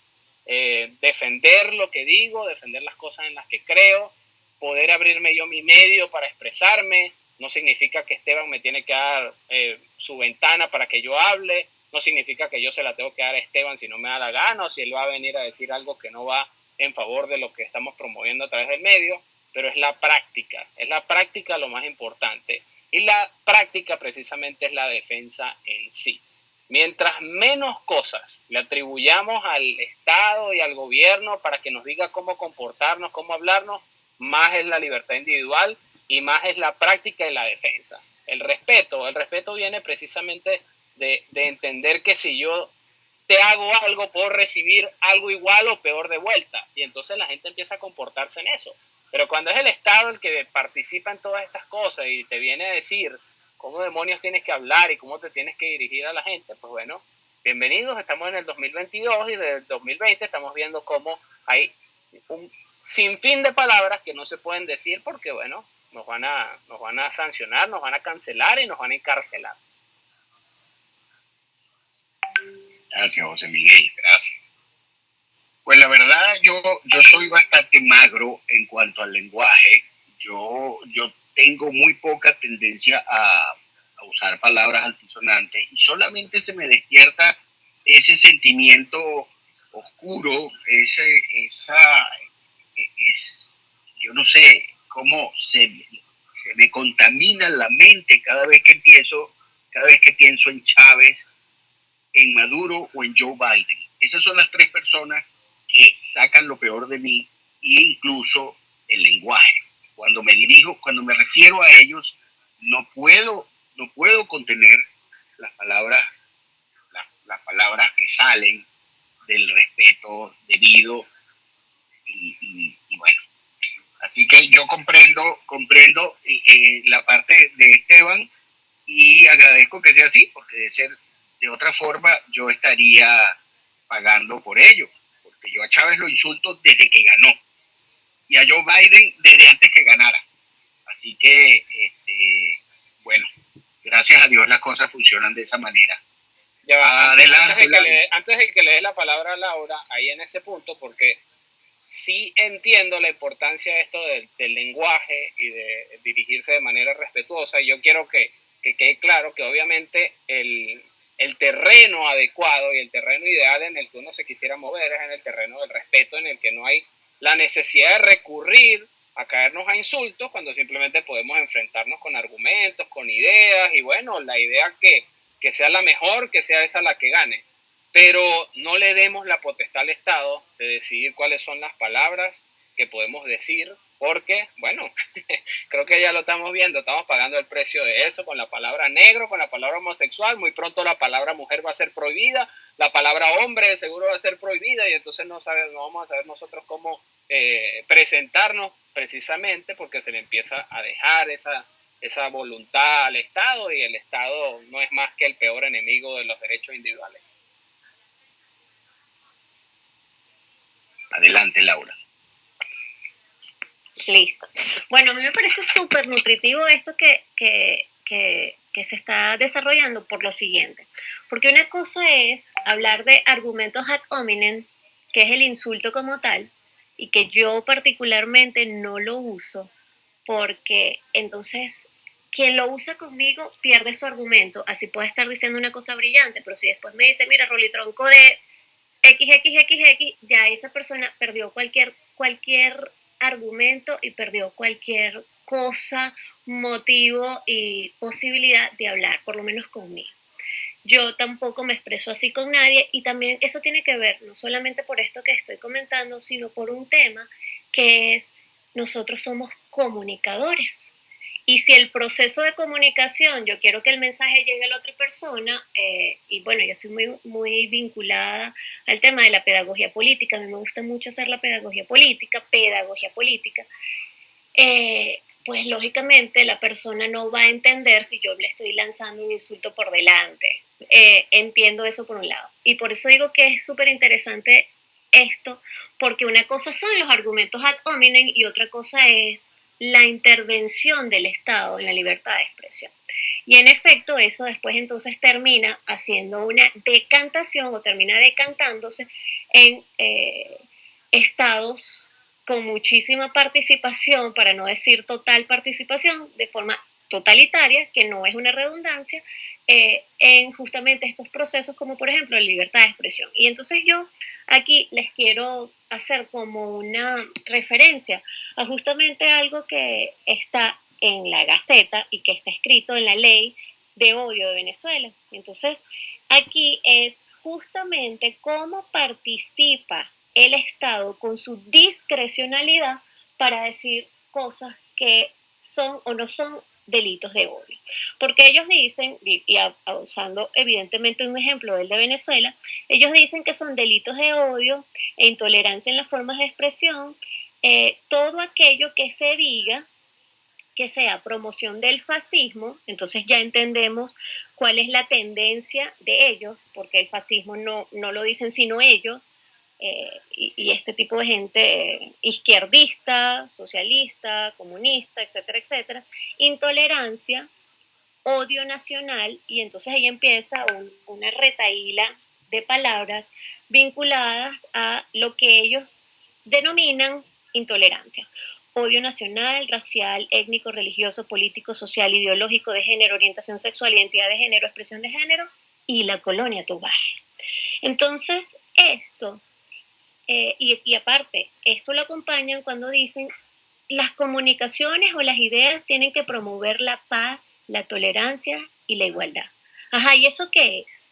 S7: eh, defender lo que digo, defender las cosas en las que creo, poder abrirme yo mi medio para expresarme. No significa que Esteban me tiene que dar eh, su ventana para que yo hable, no significa que yo se la tengo que dar a Esteban si no me da la gana o si él va a venir a decir algo que no va en favor de lo que estamos promoviendo a través del medio, pero es la práctica, es la práctica lo más importante. Y la práctica precisamente es la defensa en sí. Mientras menos cosas le atribuyamos al Estado y al gobierno para que nos diga cómo comportarnos, cómo hablarnos, más es la libertad individual y más es la práctica y la defensa. El respeto, el respeto viene precisamente de, entender que si yo te hago algo, puedo recibir algo igual o peor de vuelta. Y entonces la gente empieza a comportarse en eso. Pero cuando es el Estado el que participa en todas estas cosas y te viene a decir cómo demonios tienes que hablar y cómo te tienes que dirigir a la gente, pues bueno, bienvenidos, estamos en el 2022 y desde el 2020 estamos viendo cómo hay un sinfín de palabras que no se pueden decir porque, bueno, nos van a, nos van a sancionar, nos van a cancelar y nos van a encarcelar.
S3: Gracias, José Miguel, gracias. Pues la verdad, yo, yo soy bastante magro en cuanto al lenguaje. Yo, yo tengo muy poca tendencia a, usar palabras altisonantes y solamente se me despierta ese sentimiento oscuro, ese, esa, es, yo no sé cómo se, se me contamina la mente cada vez que empiezo, cada vez que pienso en Chávez, en Maduro o en Joe Biden. Esas son las tres personas que sacan lo peor de mí e incluso el lenguaje. Cuando me dirijo, cuando me refiero a ellos, no puedo, no puedo contener las palabras, las, palabras que salen del respeto debido y, bueno. Así que yo comprendo, comprendo eh, eh, la parte de Esteban y agradezco que sea así, porque de ser de otra forma, yo estaría pagando por ello, porque yo a Chávez lo insulto desde que ganó y a Joe Biden desde antes que ganara. Así que, este, bueno, gracias a Dios las cosas funcionan de esa manera.
S7: Adelante, antes, de que le, dé la palabra a Laura, ahí en ese punto, porque sí entiendo la importancia de esto del, lenguaje y de dirigirse de manera respetuosa. Y yo quiero que, que quede claro que obviamente el, el terreno adecuado y el terreno ideal en el que uno se quisiera mover es en el terreno del respeto, en el que no hay la necesidad de recurrir a caernos a insultos cuando simplemente podemos enfrentarnos con argumentos, con ideas y bueno, la idea que, que sea la mejor, que sea esa la que gane. Pero no le demos la potestad al Estado de decidir cuáles son las palabras que podemos decir porque, bueno, creo que ya lo estamos viendo, estamos pagando el precio de eso con la palabra negro, con la palabra homosexual, muy pronto la palabra mujer va a ser prohibida, la palabra hombre seguro va a ser prohibida y entonces no, sabemos, no vamos a saber nosotros cómo eh, presentarnos precisamente porque se le empieza a dejar esa, esa voluntad al Estado y el Estado no es más que el peor enemigo de los derechos individuales.
S3: Adelante, Laura.
S6: Listo. Bueno, a mí me parece súper nutritivo esto que, que, que, que, se está desarrollando por lo siguiente. Porque una cosa es hablar de argumentos ad hominem, que es el insulto como tal, y que yo particularmente no lo uso, porque entonces quien lo usa conmigo pierde su argumento. Así puede estar diciendo una cosa brillante, pero si después me dice, mira, Rolitronco de XXXX, ya esa persona perdió cualquier, cualquier argumento y perdió cualquier cosa, motivo y posibilidad de hablar, por lo menos conmigo. Yo tampoco me expreso así con nadie y también eso tiene que ver no solamente por esto que estoy comentando, sino por un tema que es nosotros somos comunicadores. Y si el proceso de comunicación, yo quiero que el mensaje llegue a la otra persona, eh, y bueno, yo estoy muy, muy vinculada al tema de la pedagogía política, a mí me gusta mucho hacer la pedagogía política, pedagogía política, eh, pues lógicamente la persona no va a entender si yo le estoy lanzando un insulto por delante. Eh, entiendo eso por un lado. Y por eso digo que es súper interesante esto, porque una cosa son los argumentos ad hominem y otra cosa es la intervención del Estado en la libertad de expresión. Y en efecto, eso después entonces termina haciendo una decantación o termina decantándose en eh, estados con muchísima participación, para no decir total participación, de forma totalitaria, que no es una redundancia, eh, en justamente estos procesos como por ejemplo la libertad de expresión. Y entonces yo aquí les quiero hacer como una referencia a justamente algo que está en la Gaceta y que está escrito en la ley de odio de Venezuela. Entonces, aquí es justamente cómo participa el Estado con su discrecionalidad para decir cosas que son o no son delitos de odio. Porque ellos dicen, y, usando evidentemente un ejemplo del de Venezuela, ellos dicen que son delitos de odio e intolerancia en las formas de expresión, eh, todo aquello que se diga que sea promoción del fascismo, entonces ya entendemos cuál es la tendencia de ellos, porque el fascismo no, no lo dicen sino ellos, eh, y, este tipo de gente izquierdista, socialista, comunista, etcétera, etcétera, intolerancia, odio nacional, y entonces ahí empieza una retaíla de palabras vinculadas a lo que ellos denominan intolerancia. Odio nacional, racial, étnico, religioso, político, social, ideológico, de género, orientación sexual, identidad de género, expresión de género y la colonia Tobar. Entonces, esto eh, y, aparte, esto lo acompañan cuando dicen las comunicaciones o las ideas tienen que promover la paz, la tolerancia y la igualdad. Ajá, ¿y eso qué es?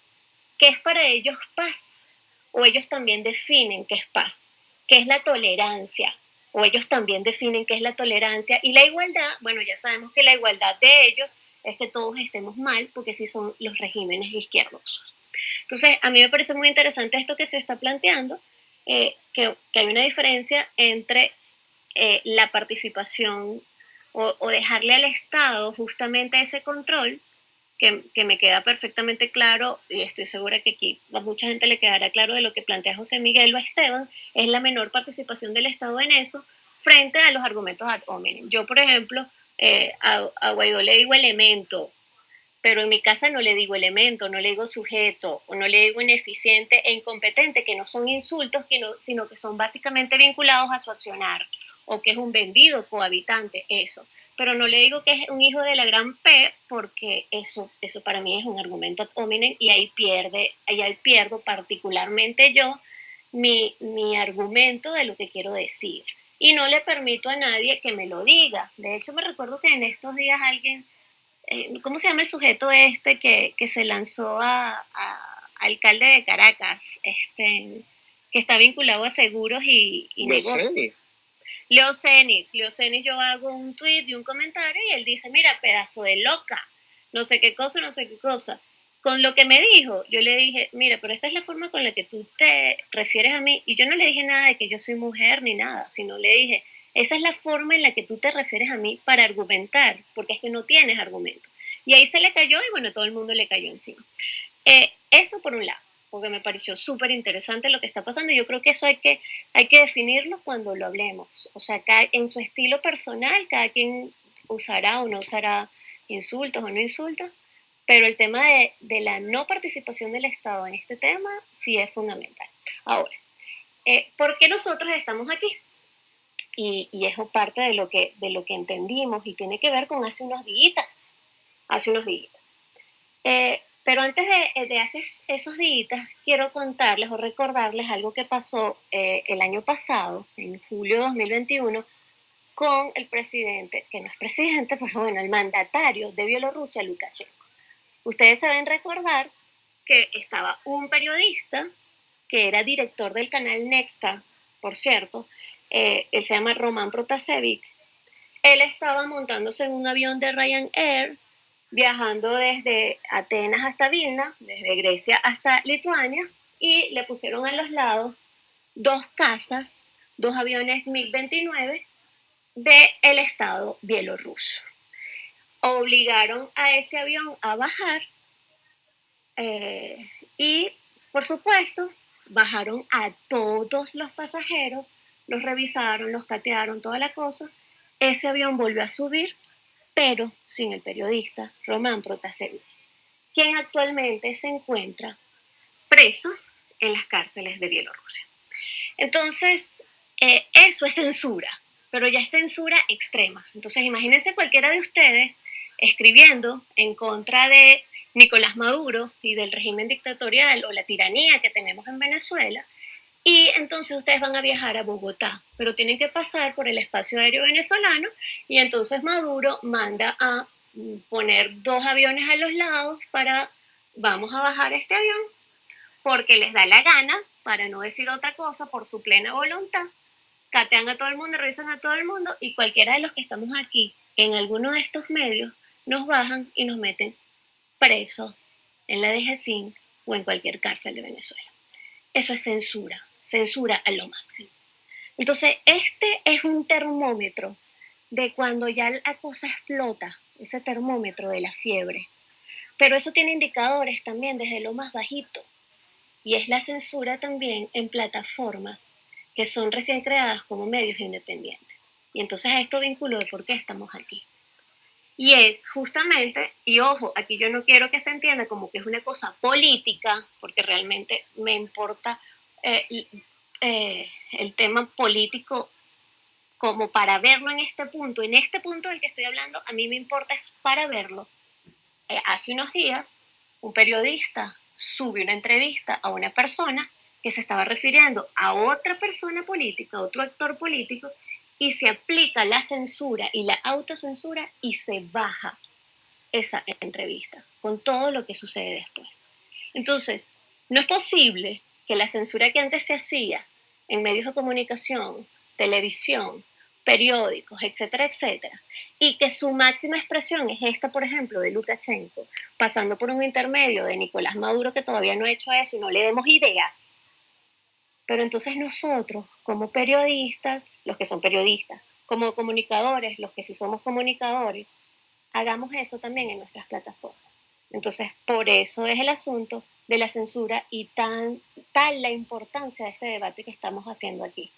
S6: ¿Qué es para ellos paz? O ellos también definen qué es paz, qué es la tolerancia, o ellos también definen qué es la tolerancia y la igualdad. Bueno, ya sabemos que la igualdad de ellos es que todos estemos mal, porque sí son los regímenes izquierdosos. Entonces, a mí me parece muy interesante esto que se está planteando, eh, que, hay una diferencia entre eh, la participación o, dejarle al Estado justamente ese control, que, que, me queda perfectamente claro, y estoy segura que aquí a mucha gente le quedará claro de lo que plantea José Miguel o Esteban, es la menor participación del Estado en eso frente a los argumentos ad hominem. Yo, por ejemplo, eh, a, a Guaidó le digo elemento, pero en mi casa no le digo elemento, no le digo sujeto, o no le digo ineficiente e incompetente, que no son insultos, sino que son básicamente vinculados a su accionar, o que es un vendido cohabitante, eso. Pero no le digo que es un hijo de la gran P, porque eso, eso para mí es un argumento hominem, y ahí pierde, ahí pierdo particularmente yo mi, mi argumento de lo que quiero decir. Y no le permito a nadie que me lo diga. De hecho, me recuerdo que en estos días alguien ¿cómo se llama el sujeto este que, se lanzó a, alcalde de Caracas, este, que está vinculado a seguros y, negocios? Leo Cenis, Leo Cenis, yo hago un tweet y un comentario y él dice, mira, pedazo de loca, no sé qué cosa, no sé qué cosa. Con lo que me dijo, yo le dije, mira, pero esta es la forma con la que tú te refieres a mí. Y yo no le dije nada de que yo soy mujer ni nada, sino le dije, esa es la forma en la que tú te refieres a mí para argumentar, porque es que no tienes argumento. Y ahí se le cayó y bueno, todo el mundo le cayó encima. Eh, eso por un lado, porque me pareció súper interesante lo que está pasando. Yo creo que eso hay que, hay que definirlo cuando lo hablemos. O sea, en su estilo personal, cada quien usará o no usará insultos o no insultos, pero el tema de, la no participación del Estado en este tema sí es fundamental. Ahora, eh, ¿por qué nosotros estamos aquí? Y, y, eso parte de lo, que, de lo que entendimos y tiene que ver con hace unos días, hace unos días. Eh, pero antes de, de, hacer esos días, quiero contarles o recordarles algo que pasó eh, el año pasado, en julio de 2021, con el presidente, que no es presidente, pero bueno, el mandatario de Bielorrusia, Lukashenko. Ustedes se deben recordar que estaba un periodista que era director del canal Nexta, por cierto, eh, él se llama Roman Protasevich, él estaba montándose en un avión de Ryanair, viajando desde Atenas hasta Vilna, desde Grecia hasta Lituania, y le pusieron a los lados dos casas, dos aviones MiG-29 del Estado bielorruso. Obligaron a ese avión a bajar eh, y, por supuesto, bajaron a todos los pasajeros, los revisaron, los catearon, toda la cosa. Ese avión volvió a subir, pero sin el periodista Román Protasevich, quien actualmente se encuentra preso en las cárceles de Bielorrusia. Entonces, eh, eso es censura, pero ya es censura extrema. Entonces, imagínense cualquiera de ustedes escribiendo en contra de Nicolás Maduro y del régimen dictatorial o la tiranía que tenemos en Venezuela. Y entonces ustedes van a viajar a Bogotá, pero tienen que pasar por el espacio aéreo venezolano y entonces Maduro manda a poner dos aviones a los lados para, vamos a bajar este avión, porque les da la gana, para no decir otra cosa, por su plena voluntad, catean a todo el mundo, revisan a todo el mundo y cualquiera de los que estamos aquí en alguno de estos medios nos bajan y nos meten preso en la DGCIN o en cualquier cárcel de Venezuela. Eso es censura, censura a lo máximo. Entonces, este es un termómetro de cuando ya la cosa explota, ese termómetro de la fiebre. Pero eso tiene indicadores también desde lo más bajito. Y es la censura también en plataformas que son recién creadas como medios independientes. Y entonces a esto vínculo de por qué estamos aquí. Y es justamente, y ojo, aquí yo no quiero que se entienda como que es una cosa política, porque realmente me importa eh, eh, el tema político como para verlo en este punto. En este punto del que estoy hablando, a mí me importa es para verlo. Eh, hace unos días, un periodista sube una entrevista a una persona que se estaba refiriendo a otra persona política, a otro actor político, y se aplica la censura y la autocensura y se baja esa entrevista con todo lo que sucede después. Entonces, no es posible que la censura que antes se hacía en medios de comunicación, televisión, periódicos, etcétera, etcétera, y que su máxima expresión es esta, por ejemplo, de Lukashenko, pasando por un intermedio de Nicolás Maduro que todavía no ha hecho eso y no le demos ideas, pero entonces nosotros, como periodistas, los que son periodistas, como comunicadores, los que sí somos comunicadores, hagamos eso también en nuestras plataformas. Entonces, por eso es el asunto de la censura y tan, tal la importancia de este debate que estamos haciendo aquí.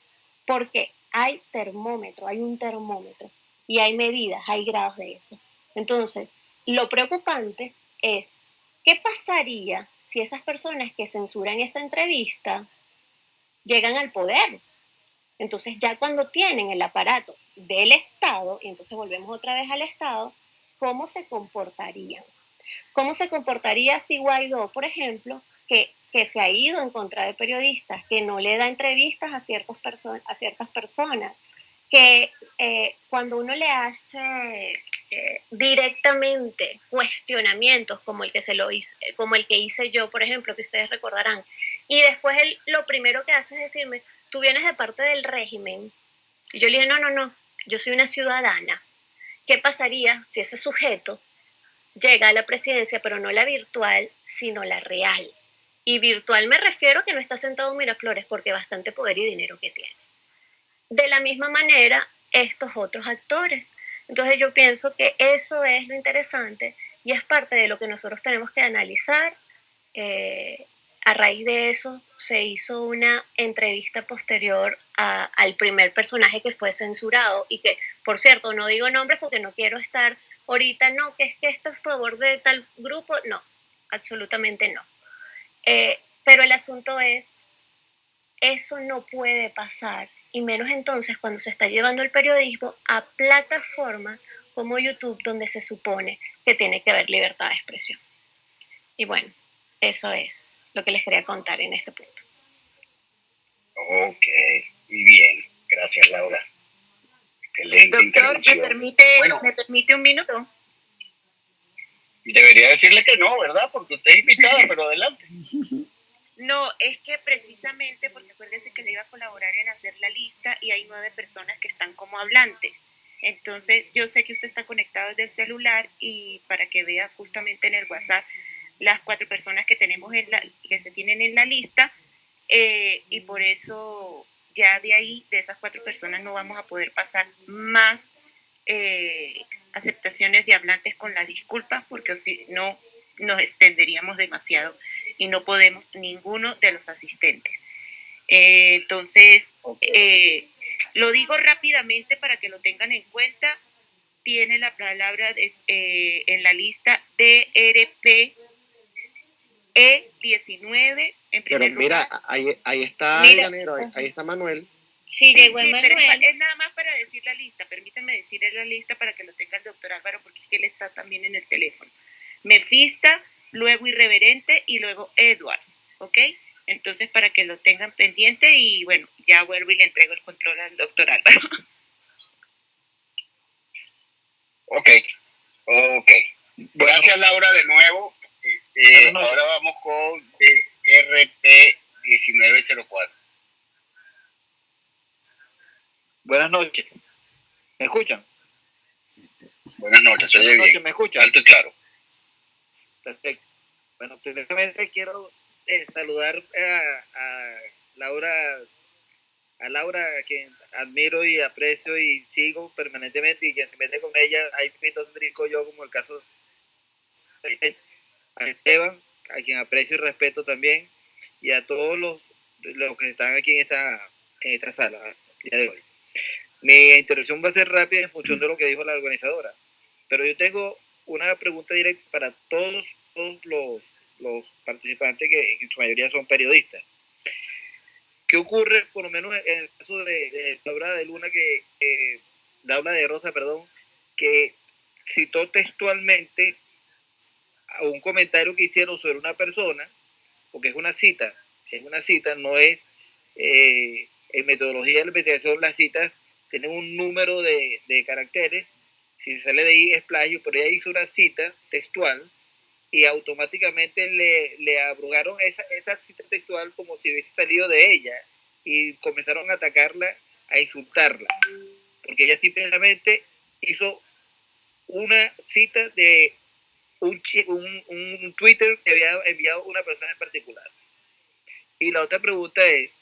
S6: Porque hay termómetro, hay un termómetro y hay medidas, hay grados de eso. Entonces, lo preocupante es, ¿qué pasaría si esas personas que censuran esa entrevista llegan al poder. Entonces ya cuando tienen el aparato del Estado, y entonces volvemos otra vez al Estado, ¿cómo se comportarían? ¿Cómo se comportaría si Guaidó, por ejemplo, que, se ha ido en contra de periodistas, que no le da entrevistas a, ciertas a ciertas personas, que eh, cuando uno le hace eh, directamente cuestionamientos como el que se lo hice, como el que hice yo, por ejemplo, que ustedes recordarán, y después él lo primero que hace es decirme, tú vienes de parte del régimen. Y yo le dije, no, no, no, yo soy una ciudadana. ¿Qué pasaría si ese sujeto llega a la presidencia, pero no la virtual, sino la real? Y virtual me refiero que no está sentado en Miraflores porque bastante poder y dinero que tiene. De la misma manera, estos otros actores. Entonces yo pienso que eso es lo interesante y es parte de lo que nosotros tenemos que analizar. Eh, a raíz de eso se hizo una entrevista posterior al primer personaje que fue censurado y que, por cierto, no digo nombres porque no quiero estar ahorita, no, que es que esto es a favor de tal grupo, no, absolutamente no. Eh, pero el asunto es, eso no puede pasar y menos entonces cuando se está llevando el periodismo a plataformas como YouTube, donde se supone que tiene que haber libertad de expresión. Y bueno, eso es lo que les quería contar en este punto.
S3: Ok, muy bien. Gracias, Laura.
S5: Doctor, ¿me permite, ¿me permite un minuto?
S3: Debería decirle que no, ¿verdad? Porque usted es invitada, pero adelante.
S5: No, es que precisamente porque acuérdese que le iba a colaborar en hacer la lista y hay nueve personas que están como hablantes. Entonces, yo sé que usted está conectado desde el celular y para que vea justamente en el WhatsApp las cuatro personas que tenemos en la, que se tienen en la lista eh, y por eso ya de ahí, de esas cuatro personas, no vamos a poder pasar más eh, aceptaciones de hablantes con la disculpa porque si no nos extenderíamos demasiado y no podemos ninguno de los asistentes. Eh, entonces, eh, lo digo rápidamente para que lo tengan en cuenta. Tiene la palabra eh, en la lista DRP E19.
S4: En Pero mira, ahí, ahí, está ahí, está Manuel.
S5: Sí, llegó Manuel. es nada más para decir la lista. Permítanme decirle la lista para que lo tenga el doctor Álvaro, porque es que él está también en el teléfono. Mefista, luego Irreverente y luego Edwards, ¿ok? Entonces, para que lo tengan pendiente y bueno, ya vuelvo y le entrego el control al doctor Álvaro.
S3: Ok, ok. Gracias Laura de nuevo. Eh, ahora vamos con RP 1904.
S9: Buenas noches. ¿Me escuchan?
S3: Buenas noches, Buenas noches,
S9: ¿me escuchan?
S3: Alto y claro.
S9: Perfecto. Bueno, primeramente quiero eh, saludar a, Laura, a Laura, a quien admiro y aprecio y sigo permanentemente y quien se mete con ella, ahí me brinco yo como el caso de a Esteban, a quien aprecio y respeto también, y a todos los, los que están aquí en esta, en esta sala día de hoy. Mi intervención va a ser rápida en función de lo que dijo la organizadora, pero yo tengo una pregunta directa para todos, los, participantes que en su mayoría son periodistas. ¿Qué ocurre, por lo menos en el caso de, Laura de Luna, que eh, Laura de Rosa, perdón, que citó textualmente a un comentario que hicieron sobre una persona, porque es una cita, es una cita, no es eh, en metodología de la investigación las citas tienen un número de, caracteres si se sale de ahí es plagio, pero ella hizo una cita textual y automáticamente le, le abrogaron esa, esa cita textual como si hubiese salido de ella y comenzaron a atacarla, a insultarla, porque ella simplemente hizo una cita de un, un Twitter que había enviado una persona en particular. Y la otra pregunta es,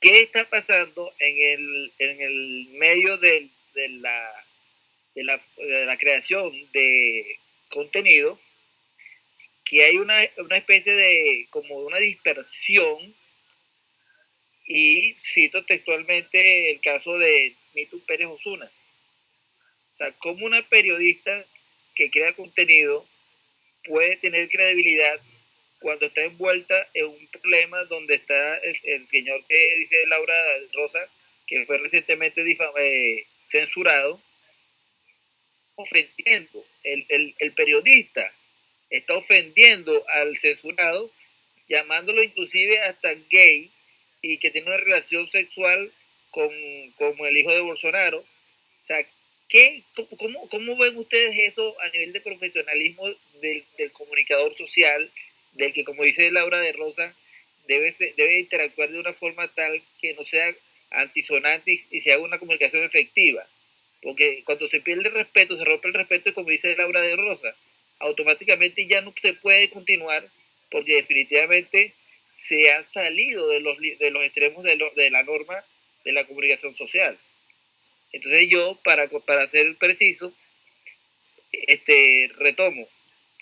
S9: ¿qué está pasando en el, en el medio de, de la de la, de la creación de contenido, que hay una, una especie de, como una dispersión, y cito textualmente el caso de Mitu Pérez Osuna. O sea, como una periodista que crea contenido puede tener credibilidad cuando está envuelta en un problema donde está el, señor que dice Laura Rosa, que fue recientemente eh, censurado, ofendiendo, el, el, periodista está ofendiendo al censurado, llamándolo inclusive hasta gay y que tiene una relación sexual con, el hijo de Bolsonaro. O sea, ¿qué, cómo, cómo, ven ustedes eso a nivel de profesionalismo del, del, comunicador social, del que, como dice Laura de Rosa, debe, interactuar de una forma tal que no sea antisonante y, y se haga una comunicación efectiva? Porque cuando se pierde el respeto, se rompe el respeto, como dice Laura de Rosa, automáticamente ya no se puede continuar porque definitivamente se ha salido de los, de los extremos de, de la norma de la comunicación social. Entonces yo, para, para ser preciso, este, retomo,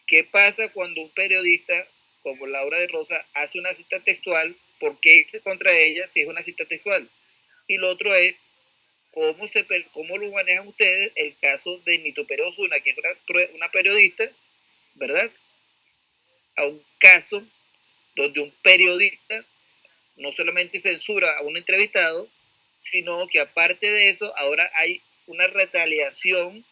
S9: ¿qué pasa cuando un periodista como Laura de Rosa hace una cita textual? ¿Por qué irse contra ella si es una cita textual? Y lo otro es, cómo, se, cómo lo manejan ustedes el caso de Nito Pérez que es una, periodista, ¿verdad? A un caso donde un periodista no solamente censura a un entrevistado, sino que aparte de eso, ahora hay una retaliación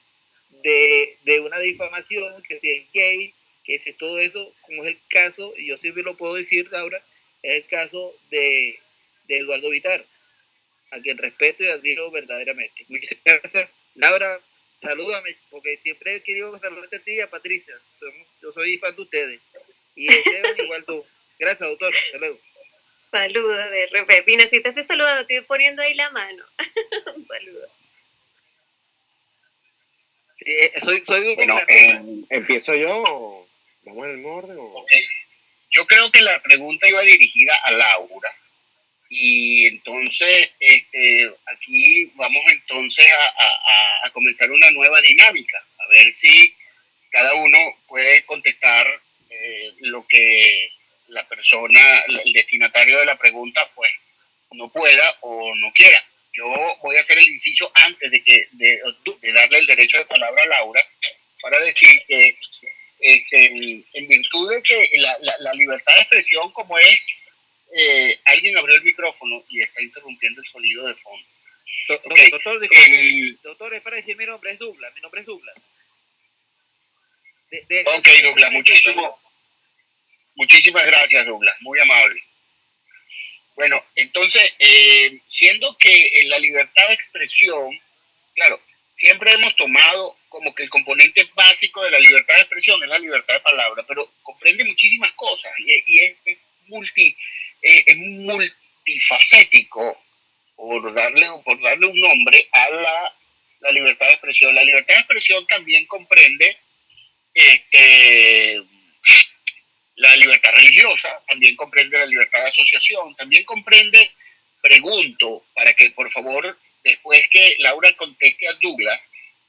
S9: de, de una difamación, que si es gay, que si todo eso, como es el caso, y yo siempre lo puedo decir ahora, es el caso de, de Eduardo Vitar a quien respeto y admiro verdaderamente. Muchas gracias. Laura, salúdame, porque siempre he querido saludarte a ti y a Patricia. Yo soy fan de ustedes. Y Esteban igual tú. Gracias, doctor. Saludos.
S6: Saludos, de Pina, si te estoy saludando, estoy poniendo ahí la mano. Un saludo.
S4: Eh, soy, soy bueno, eh, ¿empiezo yo o vamos en el orden? O...
S3: Yo creo que la pregunta iba dirigida a Laura. Y entonces, este, aquí vamos entonces a, a, comenzar una nueva dinámica, a ver si cada uno puede contestar eh, lo que la persona, el destinatario de la pregunta, pues no pueda o no quiera. Yo voy a hacer el inciso antes de, que, de, darle el derecho de palabra a Laura para decir que este, en virtud de que la, la, libertad de expresión como es, eh, alguien abrió el micrófono y está interrumpiendo el sonido de fondo.
S9: Doctor, doctor, es para decir mi nombre es Douglas, mi nombre es Douglas.
S3: ok, Douglas, muchísimo, muchísimas gracias, Douglas, muy amable. Bueno, entonces, eh, siendo que en la libertad de expresión, claro, siempre hemos tomado como que el componente básico de la libertad de expresión es la libertad de palabra, pero comprende muchísimas cosas y, es, multi, eh, es multifacético, por darle, por darle un nombre a la, la, libertad de expresión. La libertad de expresión también comprende este, la libertad religiosa, también comprende la libertad de asociación, también comprende, pregunto, para que por favor, después que Laura conteste a Douglas,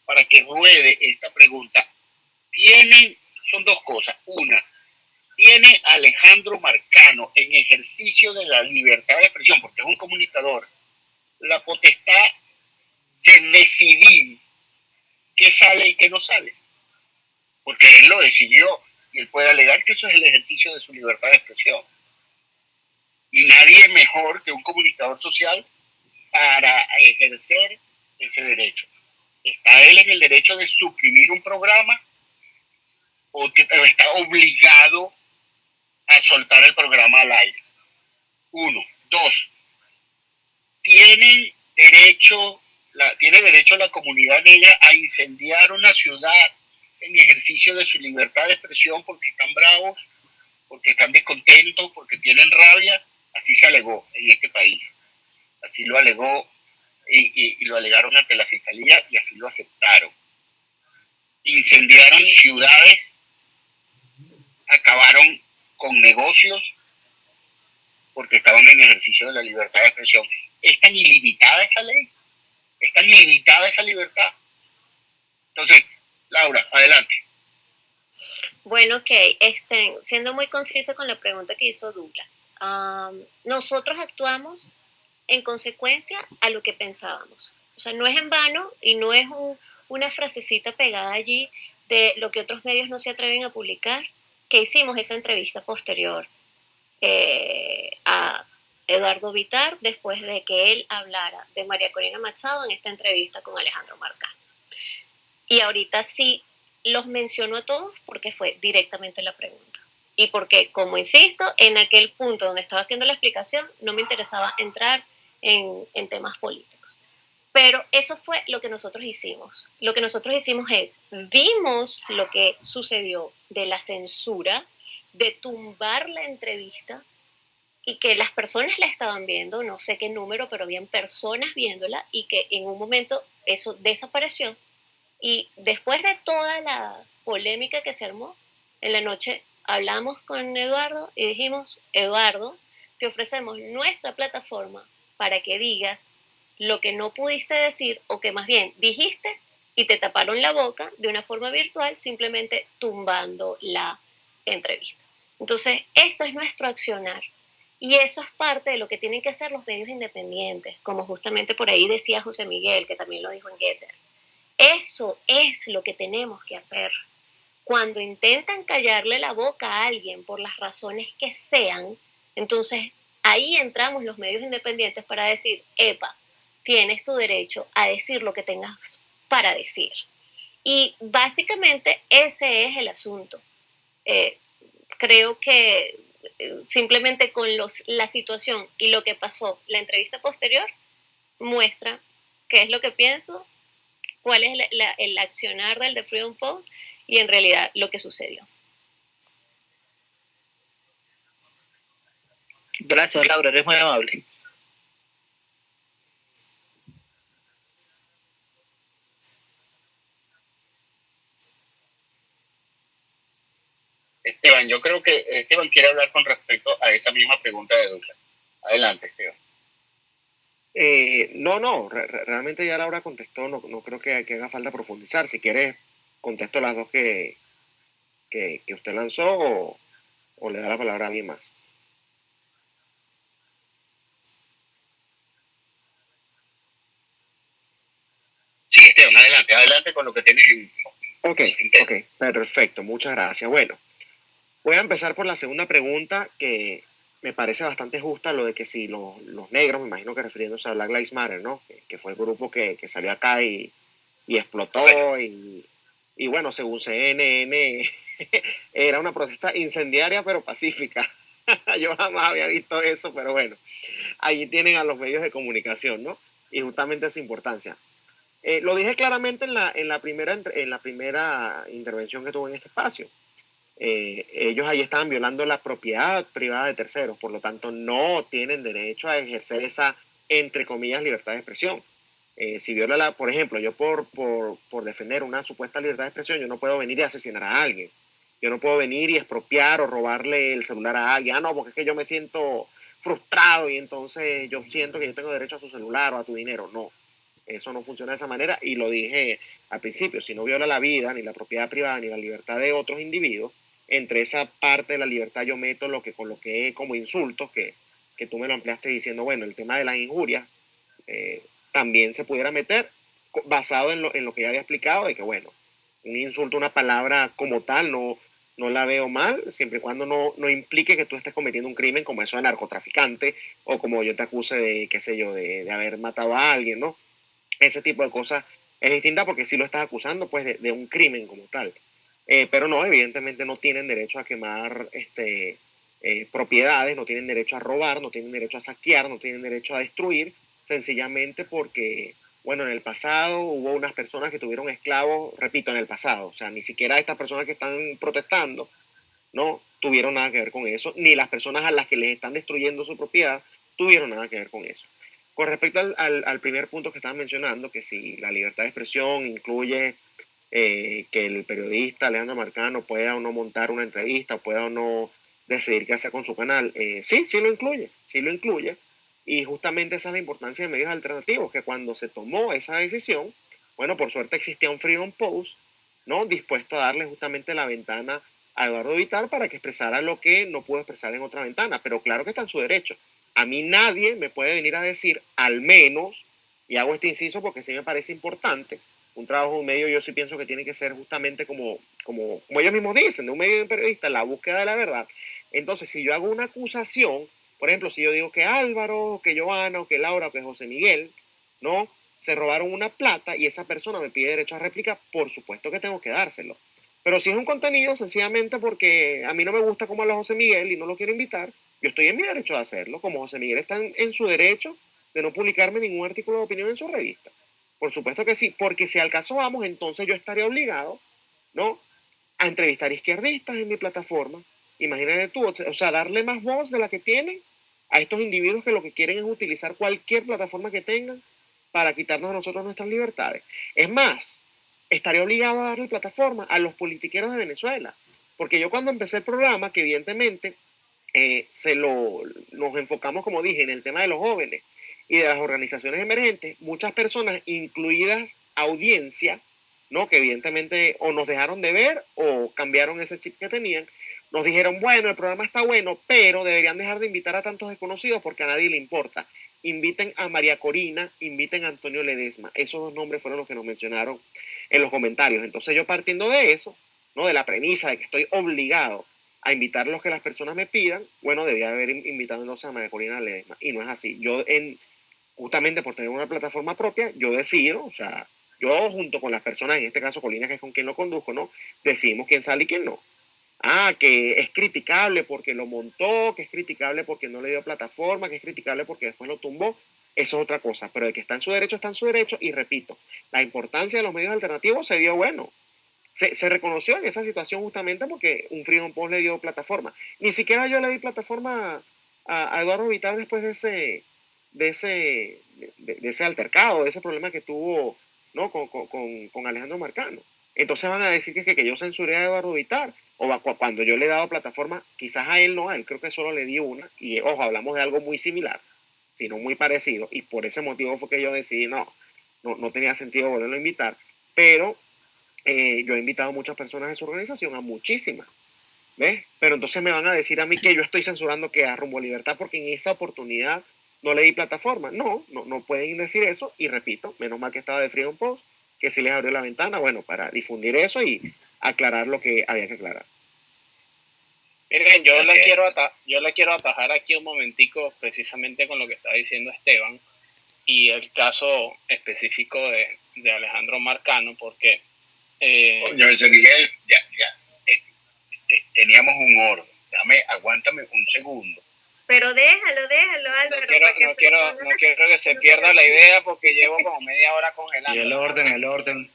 S3: para que ruede esta pregunta. Tienen, son dos cosas. Una, tiene Alejandro Marcano en ejercicio de la libertad de expresión, porque es un comunicador, la potestad de decidir qué sale y qué no sale. Porque él lo decidió y él puede alegar que eso es el ejercicio de su libertad de expresión. Y nadie mejor que un comunicador social para ejercer ese derecho. ¿Está él en el derecho de suprimir un programa o, está obligado a soltar el programa al aire? Uno. Dos. ¿Tienen derecho, ¿Tiene derecho la comunidad negra a incendiar una ciudad en ejercicio de su libertad de expresión porque están bravos, porque están descontentos, porque tienen rabia? Así se alegó en este país. Así lo alegó y, lo alegaron ante la fiscalía y así lo aceptaron. Incendiaron ciudades, acabaron con negocios porque estaban en ejercicio de la libertad de expresión. ¿Es tan ilimitada esa ley? ¿Es tan ilimitada esa libertad? Entonces, Laura, adelante.
S6: Bueno, ok, este, siendo muy concisa con la pregunta que hizo Douglas, nosotros actuamos en consecuencia a lo que pensábamos. O sea, no es en vano y no es una frasecita pegada allí de lo que otros medios no se atreven a publicar, que hicimos esa entrevista posterior eh, a Eduardo Vitar después de que él hablara de María Corina Machado en esta entrevista con Alejandro Marcán. Y ahorita sí los menciono a todos porque fue directamente la pregunta. Y porque, como insisto, en aquel punto donde estaba haciendo la explicación, no me interesaba entrar en, temas políticos. Pero eso fue lo que nosotros hicimos. Lo que nosotros hicimos es, vimos lo que sucedió de la censura, de tumbar la entrevista y que las personas la estaban viendo, no sé qué número, pero habían personas viéndola y que en un momento eso desapareció. Y después de toda la polémica que se armó, en la noche hablamos con Eduardo y dijimos, Eduardo, te ofrecemos nuestra plataforma para que digas lo que no pudiste decir o que más bien dijiste y te taparon la boca de una forma virtual simplemente tumbando la entrevista. Entonces, esto es nuestro accionar. Y eso es parte de lo que tienen que hacer los medios independientes, como justamente por ahí decía José Miguel, que también lo dijo en Getter. Eso es lo que tenemos que hacer. Cuando intentan callarle la boca a alguien por las razones que sean, entonces Ahí entramos los medios independientes para decir, epa, tienes tu derecho a decir lo que tengas para decir. Y básicamente ese es el asunto. Eh, creo que eh, simplemente con los, la situación y lo que pasó, la entrevista posterior muestra qué es lo que pienso, cuál es el accionar del The Freedom Post y en realidad lo que sucedió.
S9: Gracias, Laura, eres muy amable.
S3: Esteban, yo creo que Esteban quiere hablar con respecto a esa misma pregunta de Douglas. Adelante, Esteban.
S4: Eh, no, no, realmente ya Laura contestó, no, no creo que, que, haga falta profundizar. Si quieres, contesto las dos que, que, usted lanzó o, o, le da la palabra a alguien más.
S3: Sí, Esteban, adelante, adelante con lo que tienes en...
S4: Ok, ok, perfecto, muchas gracias. Bueno, voy a empezar por la segunda pregunta que me parece bastante justa lo de que si los, negros, me imagino que refiriéndose a Black Lives Matter, ¿no? Que, fue el grupo que, salió acá y, explotó y, y, bueno, según CNN, era una protesta incendiaria pero pacífica. Yo jamás había visto eso, pero bueno, ahí tienen a los medios de comunicación, ¿no? Y justamente esa importancia. Eh, lo dije claramente en la, en, la primera, en la primera intervención que tuve en este espacio. Eh, ellos ahí estaban violando la propiedad privada de terceros, por lo tanto no tienen derecho a ejercer esa, entre comillas, libertad de expresión. Eh, si viola la, por ejemplo, yo por, por, por, defender una supuesta libertad de expresión, yo no puedo venir y asesinar a alguien. Yo no puedo venir y expropiar o robarle el celular a alguien. Ah, no, porque es que yo me siento frustrado y entonces yo siento que yo tengo derecho a su celular o a tu dinero. No, eso no funciona de esa manera y lo dije al principio, si no viola la vida, ni la propiedad privada, ni la libertad de otros individuos, entre esa parte de la libertad yo meto lo que coloqué como insultos, que, que tú me lo ampliaste diciendo, bueno, el tema de las injurias eh, también se pudiera meter basado en lo, en lo que ya había explicado, de que, bueno, un insulto, una palabra como tal, no, no la veo mal, siempre y cuando no, no implique que tú estés cometiendo un crimen como eso de narcotraficante o como yo te acuse de, qué sé yo, de, de haber matado a alguien, ¿no? Ese tipo de cosas es distinta porque si lo estás acusando, pues, de, de un crimen como tal. Eh, pero no, evidentemente no tienen derecho a quemar este, eh, propiedades, no tienen derecho a robar, no tienen derecho a saquear, no tienen derecho a destruir, sencillamente porque, bueno, en el pasado hubo unas personas que tuvieron esclavos, repito, en el pasado, o sea, ni siquiera estas personas que están protestando, no tuvieron nada que ver con eso, ni las personas a las que les están destruyendo su propiedad tuvieron nada que ver con eso. Con respecto al, primer punto que estaban mencionando, que si la libertad de expresión incluye eh, que el periodista Alejandro Marcano pueda o no montar una entrevista, pueda o no decidir qué hacer con su canal. Eh, sí, sí lo incluye, sí lo incluye. Y justamente esa es la importancia de medios alternativos, que cuando se tomó esa decisión, bueno, por suerte existía un Freedom Post, ¿no? Dispuesto a darle justamente la ventana a Eduardo Vital para que expresara lo que no pudo expresar en otra ventana. Pero claro que está en su derecho. A mí nadie me puede venir a decir, al menos, y hago este inciso porque sí me parece importante, un trabajo de un medio yo sí pienso que tiene que ser justamente como, como, como ellos mismos dicen, de un medio de periodista, la búsqueda de la verdad. Entonces, si yo hago una acusación, por ejemplo, si yo digo que Álvaro, que Joana, o que Laura, o que José Miguel, ¿no? Se robaron una plata y esa persona me pide derecho a réplica, por supuesto que tengo que dárselo. Pero si es un contenido, sencillamente porque a mí no me gusta como habla José Miguel y no lo quiero invitar, yo estoy en mi derecho de hacerlo, como José Miguel está en su derecho de no publicarme ningún artículo de opinión en su revista. Por supuesto que sí, porque si al caso vamos, entonces yo estaría obligado, ¿no? A entrevistar izquierdistas en mi plataforma. Imagínate tú, o sea, darle más voz de la que tienen a estos individuos que lo que quieren es utilizar cualquier plataforma que tengan para quitarnos a nosotros nuestras libertades. Es más, estaría obligado a darle plataforma a los politiqueros de Venezuela. Porque yo cuando empecé el programa, que evidentemente eh, se lo, nos enfocamos, como dije, en el tema de los jóvenes, y de las organizaciones emergentes, muchas personas, incluidas audiencia, ¿no? que evidentemente o nos dejaron de ver o cambiaron ese chip que tenían, nos dijeron, bueno, el programa está bueno, pero deberían dejar de invitar a tantos desconocidos porque a nadie le importa. Inviten a María Corina, inviten a Antonio Ledesma. Esos dos nombres fueron los que nos mencionaron en los comentarios. Entonces yo partiendo de eso, ¿no? de la premisa de que estoy obligado a invitar los que las personas me pidan, bueno, debía haber invitado a María Corina Ledesma. Y no es así. Yo en, justamente por tener una plataforma propia, yo decido, o sea, yo junto con las personas, en este caso Colina, que es con quien lo conduzco, ¿no? Decidimos quién sale y quién no. Ah, que es criticable porque lo montó, que es criticable porque no le dio plataforma, que es criticable porque después lo tumbó, eso es otra cosa. Pero de que está en su derecho, está en su derecho. Y repito, la importancia de los medios alternativos se dio bueno. Se, reconoció en esa situación justamente porque un Freedom Post le dio plataforma. Ni siquiera yo le di plataforma a, Eduardo Vital después de ese, de ese, de, ese altercado, de ese problema que tuvo ¿no? con, con, con Alejandro Marcano. Entonces van a decir que, que, que yo censuré a Eduardo Vital. O cuando yo le he dado plataforma, quizás a él no, a él creo que solo le di una. Y ojo, hablamos de algo muy similar, sino muy parecido. Y por ese motivo fue que yo decidí, no, no, no tenía sentido volverlo a invitar. Pero eh, yo he invitado a muchas personas de su organización, a muchísimas. ¿Ves? Pero entonces me van a decir a mí que yo estoy censurando que a Rumbo Libertad porque en esa oportunidad no le di plataforma. No, no, no pueden decir eso. Y repito, menos mal que estaba de Freedom Post, que si les abrió la ventana, bueno, para difundir eso y aclarar lo que había que aclarar.
S7: Miren, yo le, quiero yo le quiero atajar aquí un momentico precisamente con lo que está diciendo Esteban y el caso específico de, de Alejandro Marcano, porque...
S3: Eh, Miguel, ya, ya, eh, teníamos un orden. Dame, aguántame un segundo.
S5: Pero déjalo, déjalo, Álvaro.
S7: No quiero, no quiero, no quiero que se pierda la idea porque llevo como media hora congelando.
S10: Y el orden, el orden.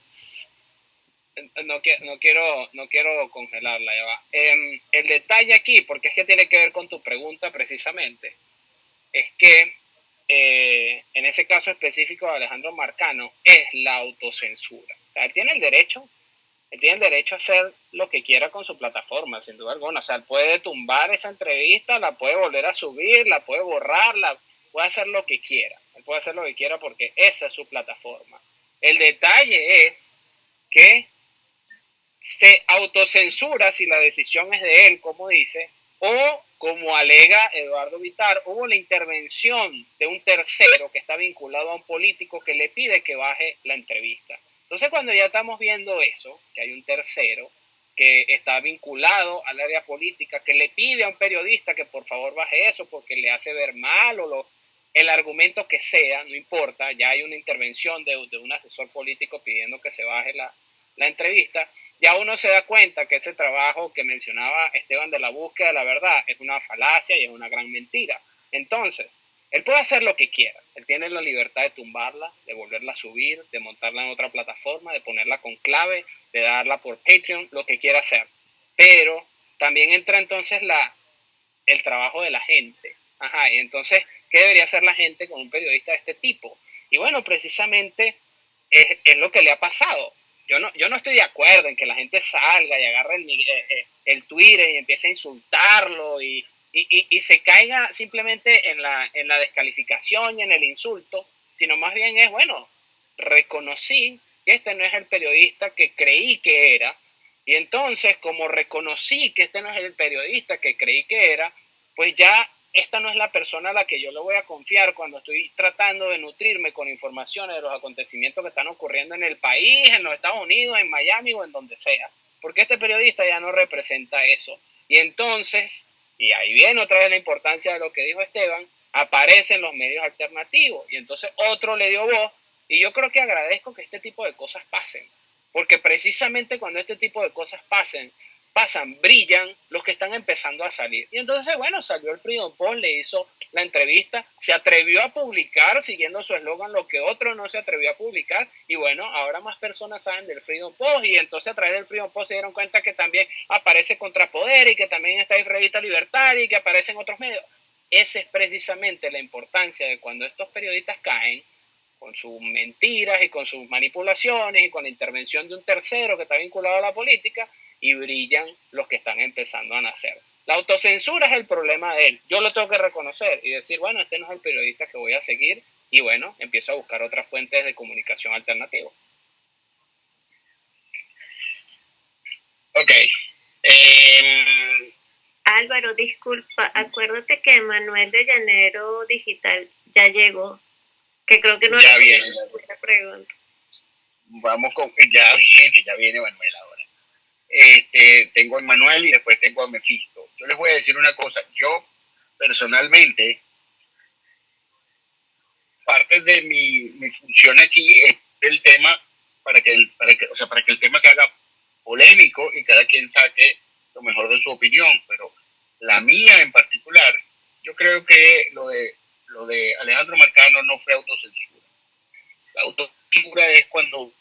S7: No, no quiero, no quiero congelarla, ya va. Em, el detalle aquí, porque es que tiene que ver con tu pregunta precisamente, es que eh, en ese caso específico de Alejandro Marcano es la autocensura. Él tiene el derecho él tiene el derecho a hacer lo que quiera con su plataforma, sin duda alguna. O sea, él puede tumbar esa entrevista, la puede volver a subir, la puede borrar, la, puede hacer lo que quiera. Él puede hacer lo que quiera porque esa es su plataforma. El detalle es que se autocensura si la decisión es de él, como dice, o como alega Eduardo Vitar, hubo la intervención de un tercero que está vinculado a un político que le pide que baje la entrevista. Entonces, cuando ya estamos viendo eso, que hay un tercero que está vinculado al área política, que le pide a un periodista que por favor baje eso porque le hace ver mal o lo, el argumento que sea, no importa, ya hay una intervención de, un asesor político pidiendo que se baje la, la entrevista, ya uno se da cuenta que ese trabajo que mencionaba Esteban de la búsqueda de la verdad es una falacia y es una gran mentira. Entonces, él puede hacer lo que quiera. Él tiene la libertad de tumbarla, de volverla a subir, de montarla en otra plataforma, de ponerla con clave, de darla por Patreon, lo que quiera hacer. Pero también entra entonces la, el trabajo de la gente. Ajá, y entonces, ¿qué debería hacer la gente con un periodista de este tipo? Y bueno, precisamente es, es lo que le ha pasado. Yo no, yo no estoy de acuerdo en que la gente salga y agarre el, eh, eh, el Twitter y empiece a insultarlo y, y, y, se caiga simplemente en la, en la descalificación y en el insulto, sino más bien es, bueno, reconocí que este no es el periodista que creí que era, y entonces como reconocí que este no es el periodista que creí que era, pues ya esta no es la persona a la que yo le voy a confiar cuando estoy tratando de nutrirme con informaciones de los acontecimientos que están ocurriendo en el país, en los Estados Unidos, en Miami o en donde sea, porque este periodista ya no representa eso. Y entonces y ahí viene otra vez la importancia de lo que dijo Esteban, aparecen los medios alternativos. Y entonces otro le dio voz y yo creo que agradezco que este tipo de cosas pasen, porque precisamente cuando este tipo de cosas pasen, pasan, brillan los que están empezando a salir. Y entonces, bueno, salió el Freedom Post, le hizo la entrevista, se atrevió a publicar siguiendo su eslogan lo que otro no se atrevió a publicar. Y bueno, ahora más personas saben del Freedom Post y entonces a través del Freedom Post se dieron cuenta que también aparece Contrapoder y que también está en Revista Libertaria y que aparecen otros medios. Esa es precisamente la importancia de cuando estos periodistas caen con sus mentiras y con sus manipulaciones y con la intervención de un tercero que está vinculado a la política, y brillan los que están empezando a nacer. La autocensura es el problema de él. Yo lo tengo que reconocer y decir, bueno, este no es el periodista que voy a seguir y bueno, empiezo a buscar otras fuentes de comunicación alternativa.
S3: Ok. Em,
S6: Álvaro, disculpa, acuérdate que Manuel de Llanero Digital ya llegó, que creo que no
S3: ya viene.
S6: pregunta.
S3: Vamos con, ya viene, ya viene Manuel ahora este, tengo a Manuel y después tengo a Mephisto. Yo les voy a decir una cosa, yo personalmente, parte de mi, mi función aquí es el tema para que, el, para que, o sea, para que el tema se haga polémico y cada quien saque lo mejor de su opinión, pero la mía en particular, yo creo que lo de, lo de Alejandro Marcano no fue autocensura. La autocensura es cuando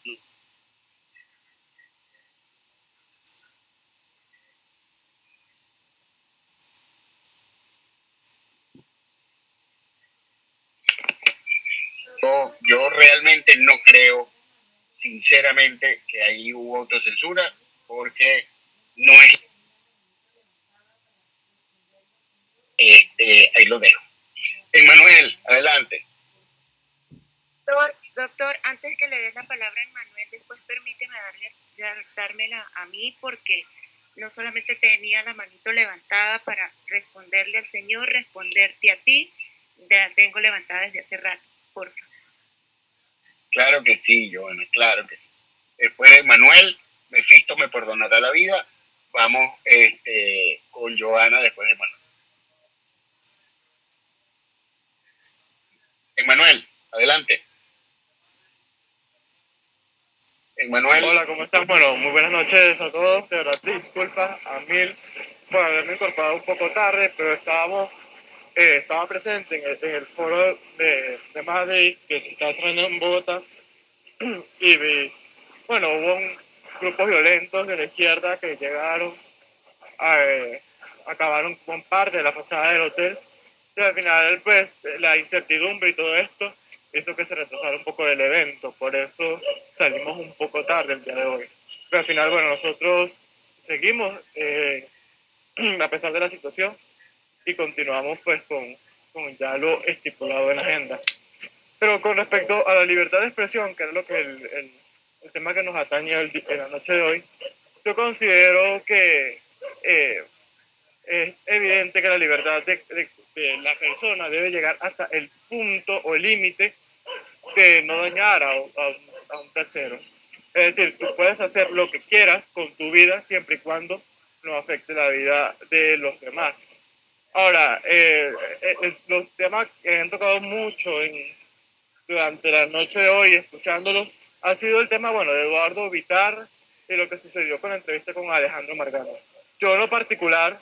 S3: realmente no creo, sinceramente, que ahí hubo autocensura, porque no es... Este, ahí lo dejo. Emanuel, adelante.
S5: Doctor, antes que le des la palabra a Emanuel, después permíteme darle, dármela a mí porque no solamente tenía la manito levantada para responderle al Señor, responderte a ti, ya tengo levantada desde hace rato, por favor.
S3: Claro que sí, Joana, claro que sí. Después de Manuel, Mefisto me perdonará la vida. Vamos este, con Joana después de Manuel. Emanuel, adelante.
S10: Emanuel. Hola, ¿cómo están? Bueno, muy buenas noches a todos. De disculpas a Mil por haberme incorporado un poco tarde, pero estábamos, eh, estaba presente en el, foro de, de, Madrid que se está cerrando en Bogotá y vi, bueno, hubo un, grupos violentos de la izquierda que llegaron, a, eh, acabaron con parte de la fachada del hotel y al final, pues, la incertidumbre y todo esto hizo que se retrasara un poco el evento. Por eso salimos un poco tarde el día de hoy. Pero al final, bueno, nosotros seguimos eh, a pesar de la situación y continuamos pues con, con, ya lo estipulado en la agenda. Pero con respecto a la libertad de expresión, que es lo que el, el, el tema que nos atañe en la noche de hoy, yo considero que eh, es evidente que la libertad de, de, la persona debe llegar hasta el punto o el límite de no dañar a, a, un tercero. Es decir, tú puedes hacer lo que quieras con tu vida siempre y cuando no afecte la vida de los demás. Ahora, eh, eh los temas que han tocado mucho durante la noche de hoy, escuchándolos, ha sido el tema, bueno, de Eduardo Vitar y lo que sucedió con la entrevista con Alejandro Margano. Yo en lo particular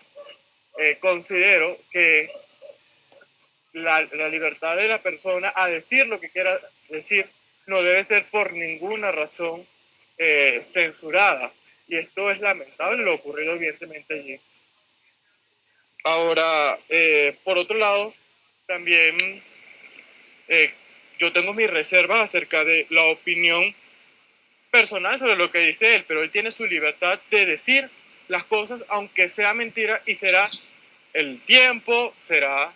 S10: eh, considero que la, libertad de la persona a decir lo que quiera decir no debe ser por ninguna razón eh, censurada. Y esto es lamentable, lo ocurrido evidentemente allí. Ahora, eh, por otro lado, también eh, yo tengo mis reservas acerca de la opinión personal sobre lo que dice él, pero él tiene su libertad de decir las cosas aunque sea mentira y será el tiempo, será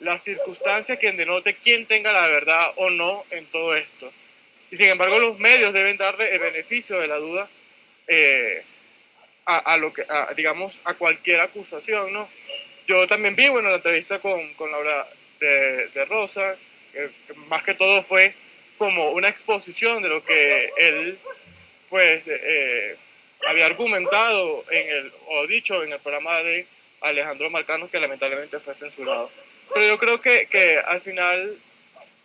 S10: la circunstancia que denote quién tenga la verdad o no en todo esto. Y sin embargo, los medios deben darle el beneficio de la duda eh, a, lo que, digamos, a cualquier acusación, ¿no? Yo también vi, bueno, la entrevista con, con Laura de, de Rosa, más que todo fue como una exposición de lo que él, pues, eh, había argumentado en el, o dicho en el programa de Alejandro Marcano, que lamentablemente fue censurado. Pero yo creo que, que al final,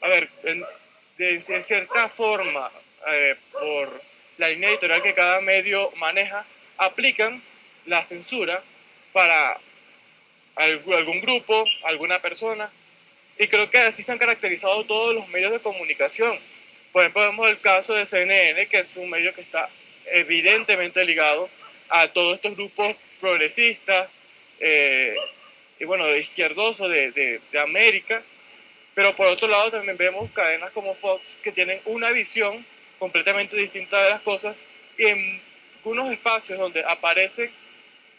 S10: a ver, en, de, cierta forma, eh, por la línea editorial que cada medio maneja, aplican la censura para algún grupo, alguna persona. Y creo que así se han caracterizado todos los medios de comunicación. Por ejemplo, vemos el caso de CNN, que es un medio que está evidentemente ligado a todos estos grupos progresistas, eh, y bueno, de izquierdoso de, de, de, América, pero por otro lado también vemos cadenas como Fox que tienen una visión completamente distinta de las cosas y en algunos espacios donde aparecen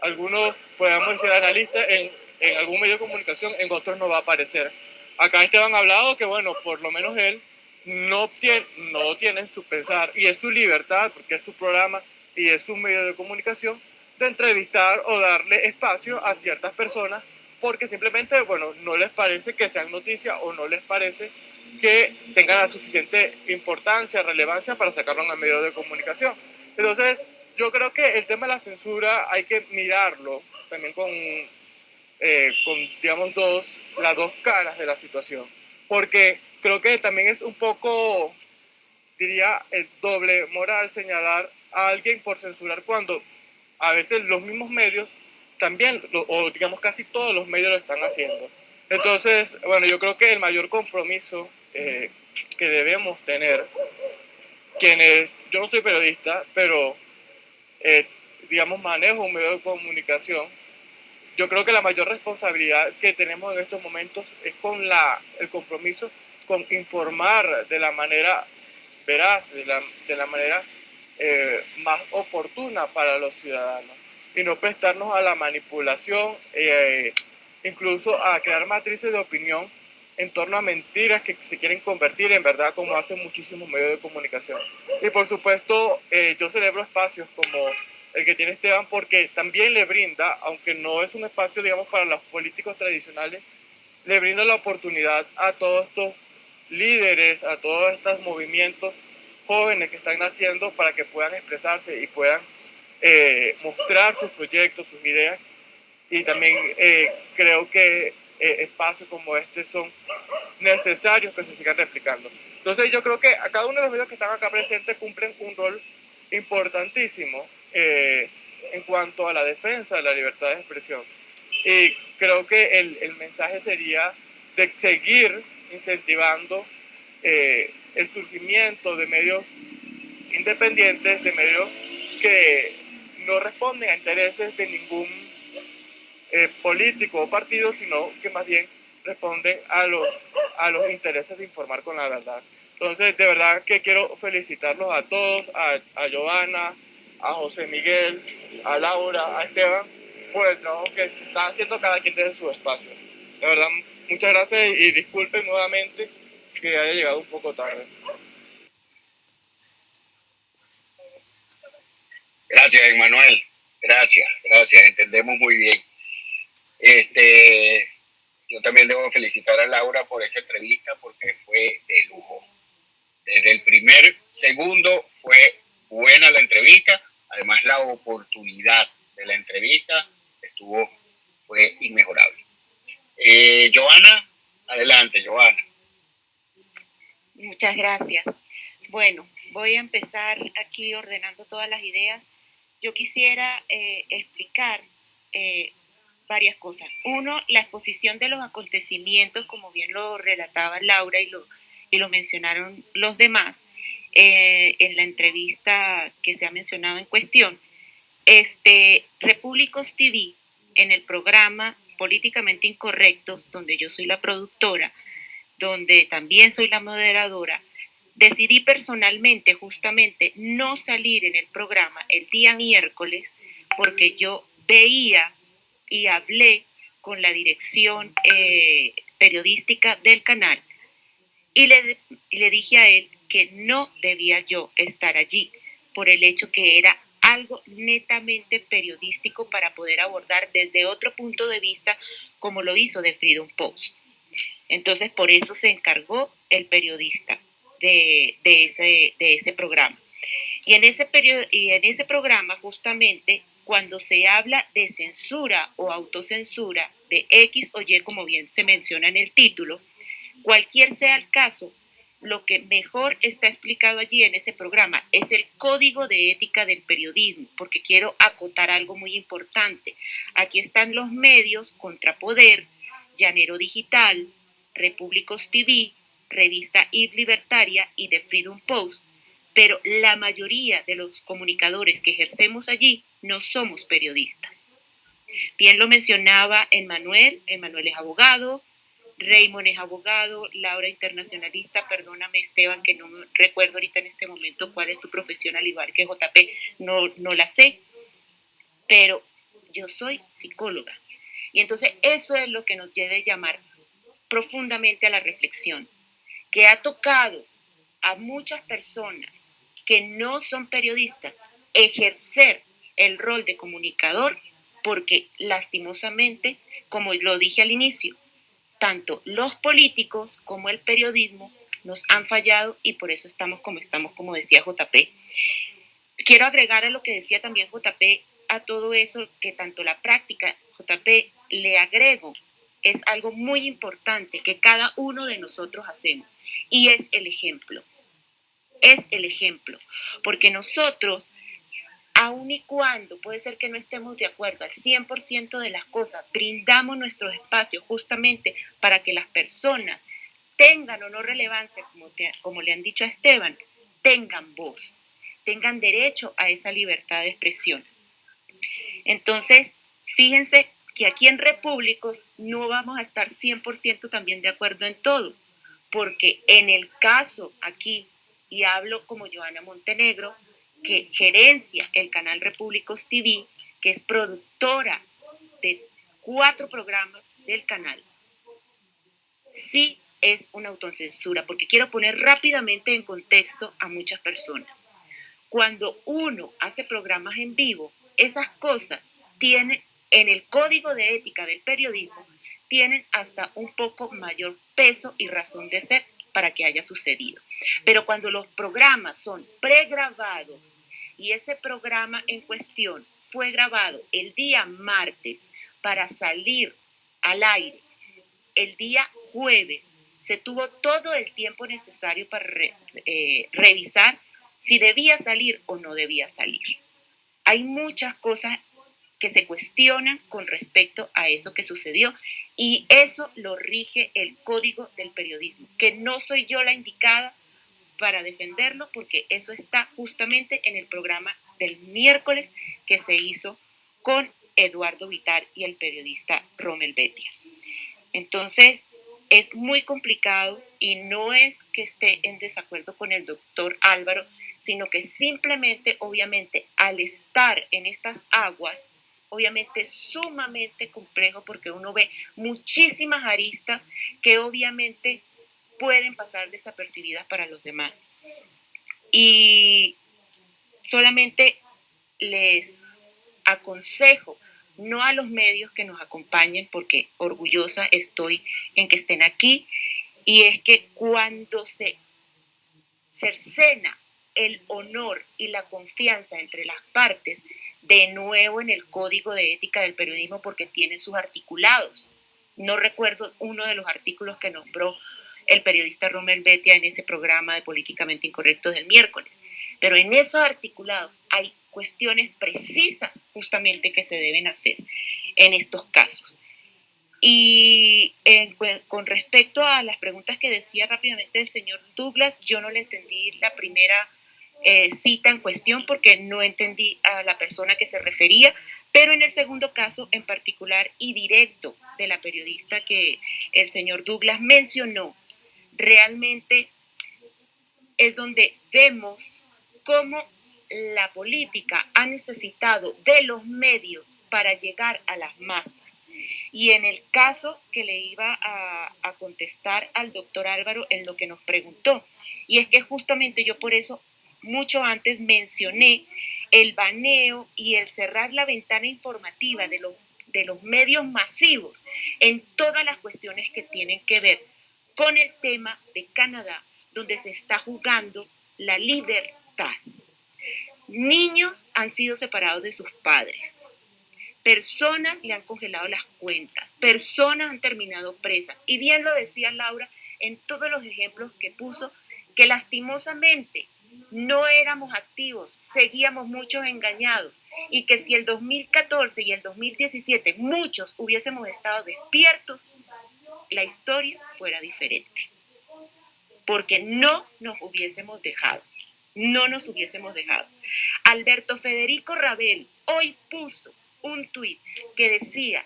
S10: algunos, podemos decir, analistas en, en algún medio de comunicación, en otros no va a aparecer. Acá Esteban ha hablado que, bueno, por lo menos él no tiene, no tiene su pensar y es su libertad, porque es su programa y es su medio de comunicación, de entrevistar o darle espacio a ciertas personas porque simplemente, bueno, no les parece que sean noticias o no les parece que tengan la suficiente importancia, relevancia para sacarlo en el medio de comunicación. Entonces, yo creo que el tema de la censura hay que mirarlo también con, eh, con digamos, dos, las dos caras de la situación. Porque creo que también es un poco, diría, el doble moral señalar a alguien por censurar cuando a veces los mismos medios también, o digamos casi todos los medios lo están haciendo. Entonces, bueno, yo creo que el mayor compromiso eh, que debemos tener, quienes, yo no soy periodista, pero eh, digamos manejo un medio de comunicación, yo creo que la mayor responsabilidad que tenemos en estos momentos es con la, el compromiso con informar de la manera veraz, de la, de la manera eh, más oportuna para los ciudadanos y no prestarnos a la manipulación, eh, incluso a crear matrices de opinión en torno a mentiras que se quieren convertir en verdad como hacen muchísimos medios de comunicación. Y por supuesto, eh, yo celebro espacios como el que tiene Esteban porque también le brinda, aunque no es un espacio, digamos, para los políticos tradicionales, le brinda la oportunidad a todos estos líderes, a todos estos movimientos jóvenes que están naciendo para que puedan expresarse y puedan eh, mostrar sus proyectos, sus ideas. Y también eh, creo que eh, espacios como este son necesarios que se sigan replicando. Entonces yo creo que a cada uno de los medios que están acá presentes cumplen un rol importantísimo en cuanto a la defensa de la libertad de expresión. Y creo que el, el mensaje sería de seguir incentivando eh, el surgimiento de medios independientes, de medios que no responden a intereses de ningún eh, político o partido, sino que más bien responden a los, a los intereses de informar con la verdad. Entonces, de verdad que quiero felicitarlos a todos, a, a Giovanna, a José Miguel, a Laura, a Esteban, por el trabajo que se está haciendo cada quien desde su espacio. De verdad, muchas gracias y disculpen nuevamente que haya llegado un poco tarde.
S3: Gracias, Emanuel. Gracias, gracias. Entendemos muy bien. Este, yo también debo felicitar a Laura por esa entrevista porque fue de lujo. Desde el primer segundo fue buena la entrevista. Además, la oportunidad de la entrevista estuvo, fue inmejorable. Eh, Joana, adelante, Joana.
S5: Muchas gracias. Bueno, voy a empezar aquí ordenando todas las ideas. Yo quisiera eh, explicar eh, varias cosas. Uno, la exposición de los acontecimientos, como bien lo relataba Laura y lo, y lo mencionaron los demás eh, en la entrevista que se ha mencionado en cuestión. Este, Repúblicos TV, en el programa Políticamente Incorrectos, donde yo soy la productora, donde también soy la moderadora, decidí personalmente justamente no salir en el programa el día miércoles porque yo veía y hablé con la dirección eh, periodística del canal y le, le dije a él que no debía yo estar allí por el hecho que era algo netamente periodístico para poder abordar desde otro punto de vista como lo hizo de Freedom Post. Entonces, por eso se encargó el periodista de, ese, de ese programa. Y en ese, y en ese programa, justamente, cuando se habla de censura o autocensura de X o Y, como bien se menciona en el título, cualquier sea el caso, lo que mejor está explicado allí en ese programa es el código de ética del periodismo, porque quiero acotar algo muy importante. Aquí están los medios Contrapoder, Llanero Digital, Repúblicos TV, revista IB Libertaria y The Freedom Post, pero la mayoría de los comunicadores que ejercemos allí no somos periodistas. Bien lo mencionaba Emmanuel, Emmanuel es abogado, Raymond es abogado, Laura internacionalista, perdóname Esteban que no recuerdo ahorita en este momento cuál es tu profesión al igual que JP, no, no la sé, pero yo soy psicóloga. Y entonces eso es lo que nos debe llamar profundamente a la reflexión, que ha tocado a muchas personas que no son periodistas ejercer el rol de comunicador porque lastimosamente, como lo dije al inicio, tanto los políticos como el periodismo nos han fallado y por eso estamos como estamos, como decía JP. Quiero agregar a lo que decía también JP a todo eso que tanto la práctica, JP, le agrego es algo muy importante que cada uno de nosotros hacemos y es el ejemplo. Es el ejemplo, porque nosotros, aun y cuando puede ser que no estemos de acuerdo al 100% de las cosas, brindamos nuestro espacio justamente para que las personas tengan o no relevancia, como, como le han dicho a Esteban, tengan voz, tengan derecho a esa libertad de expresión. Entonces, fíjense que aquí en Repúblicos no vamos a estar 100% también de acuerdo en todo, porque en el caso aquí, y hablo como Joana Montenegro, que gerencia el canal Repúblicos TV, que es productora de cuatro programas del canal, sí es una autocensura, porque quiero poner rápidamente en contexto a muchas personas. Cuando uno hace programas en vivo, esas cosas tienen en el código de ética del periodismo, tienen hasta un poco mayor peso y razón de ser para que haya sucedido. Pero cuando los programas son pregrabados y ese programa en cuestión fue grabado el día martes para salir al aire el día jueves, se tuvo todo el tiempo necesario para eh, revisar si debía salir o no debía salir. Hay muchas cosas que se cuestionan con respecto a eso que sucedió y eso lo rige el código del periodismo, que no soy yo la indicada para defenderlo porque eso está justamente en el programa del miércoles que se hizo con Eduardo Vitar y el periodista Rommel Betia. Entonces, es muy complicado y no es que esté en desacuerdo con el doctor Álvaro, sino que simplemente, obviamente, al estar en estas aguas, obviamente sumamente complejo porque uno ve muchísimas aristas que obviamente pueden pasar desapercibidas para los demás. Y solamente les aconsejo, no a los medios que nos acompañen, porque orgullosa estoy en que estén aquí, y es que cuando se cercena el honor y la confianza entre las partes, de nuevo en el código de ética del periodismo porque tiene sus articulados. No recuerdo uno de los artículos que nombró el periodista Romel Betia en ese programa de Políticamente Incorrecto del miércoles, pero en esos articulados hay cuestiones precisas justamente que se deben hacer en estos casos. Y con respecto a las preguntas que decía rápidamente el señor Douglas, yo no le entendí la primera eh, cita en cuestión porque no entendí a la persona que se refería, pero en el segundo caso en particular y directo de la periodista que el señor Douglas mencionó, realmente es donde vemos cómo la política ha necesitado de los medios para llegar a las masas. Y en el caso que le iba a, a, contestar al doctor Álvaro en lo que nos preguntó, y es que justamente yo por eso mucho antes mencioné el baneo y el cerrar la ventana informativa de los, de los medios masivos en todas las cuestiones que tienen que ver con el tema de Canadá, donde se está jugando la libertad. Niños han sido separados de sus padres. Personas le han congelado las cuentas. Personas han terminado presas. Y bien lo decía Laura en todos los ejemplos que puso, que lastimosamente no éramos activos, seguíamos muchos engañados y que si el 2014 y el 2017 muchos hubiésemos estado despiertos, la historia fuera diferente. Porque no nos hubiésemos dejado, no nos hubiésemos dejado. Alberto Federico Rabel hoy puso un tuit que decía,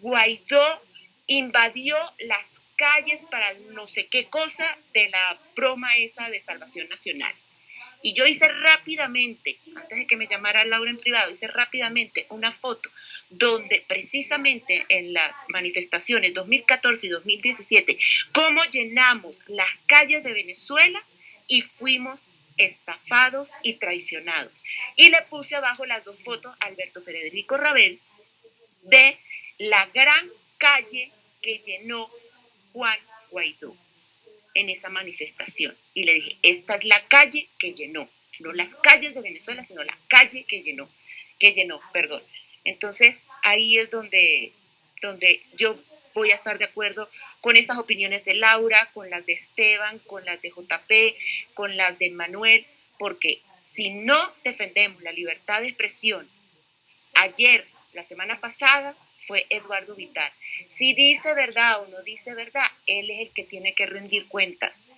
S5: Guaidó invadió las calles para no sé qué cosa de la broma esa de Salvación Nacional. Y yo hice rápidamente, antes de que me llamara Laura en privado, hice rápidamente una foto donde precisamente en las manifestaciones 2014 y 2017, cómo llenamos las calles de Venezuela y fuimos estafados y traicionados. Y le puse abajo las dos fotos a Alberto Federico Rabel de la gran calle que llenó Juan Guaidó en esa manifestación. Y le dije, esta es la calle que llenó, no las calles de Venezuela, sino la calle que llenó, que llenó, perdón. Entonces, ahí es donde, donde yo voy a estar de acuerdo con esas opiniones de Laura, con las de Esteban, con las de JP, con las de Manuel, porque si no defendemos la libertad de expresión, ayer, la semana pasada, fue Eduardo Vital. Si dice verdad o no dice verdad, él es el que tiene que rendir cuentas.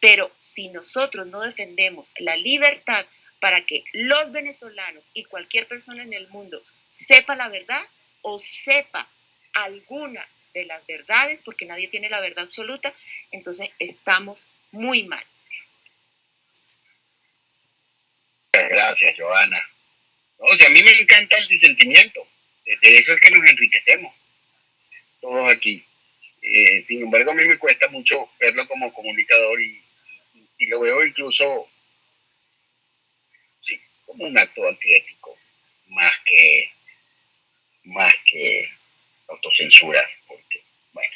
S5: Pero si nosotros no defendemos la libertad para que los venezolanos y cualquier persona en el mundo sepa la verdad o sepa alguna de las verdades, porque nadie tiene la verdad absoluta, entonces estamos muy mal.
S3: Gracias, Joana. O sea, a mí me encanta el disentimiento. De eso es que nos enriquecemos. Todos aquí. Eh, sin embargo, a mí me cuesta mucho verlo como comunicador y, lo veo incluso como un acto antiético, más que, más que autocensura, porque, bueno,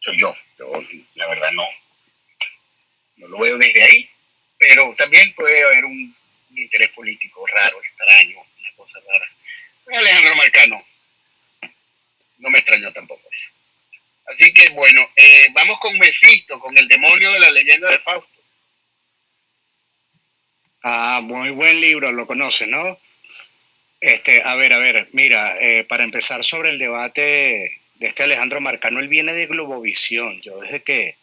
S3: soy yo la verdad no, no lo veo desde ahí, pero también puede haber un, interés político raro, extraño, una cosa rara. Alejandro Marcano, no me extrañó tampoco eso. Así que bueno, eh, vamos con Mephisto, con el demonio de la leyenda de Fausto.
S11: Ah, muy buen libro, lo conoce, ¿no? Este, a ver, a ver, mira, eh, para empezar sobre el debate de este Alejandro Marcano, él viene de Globovisión. Yo desde que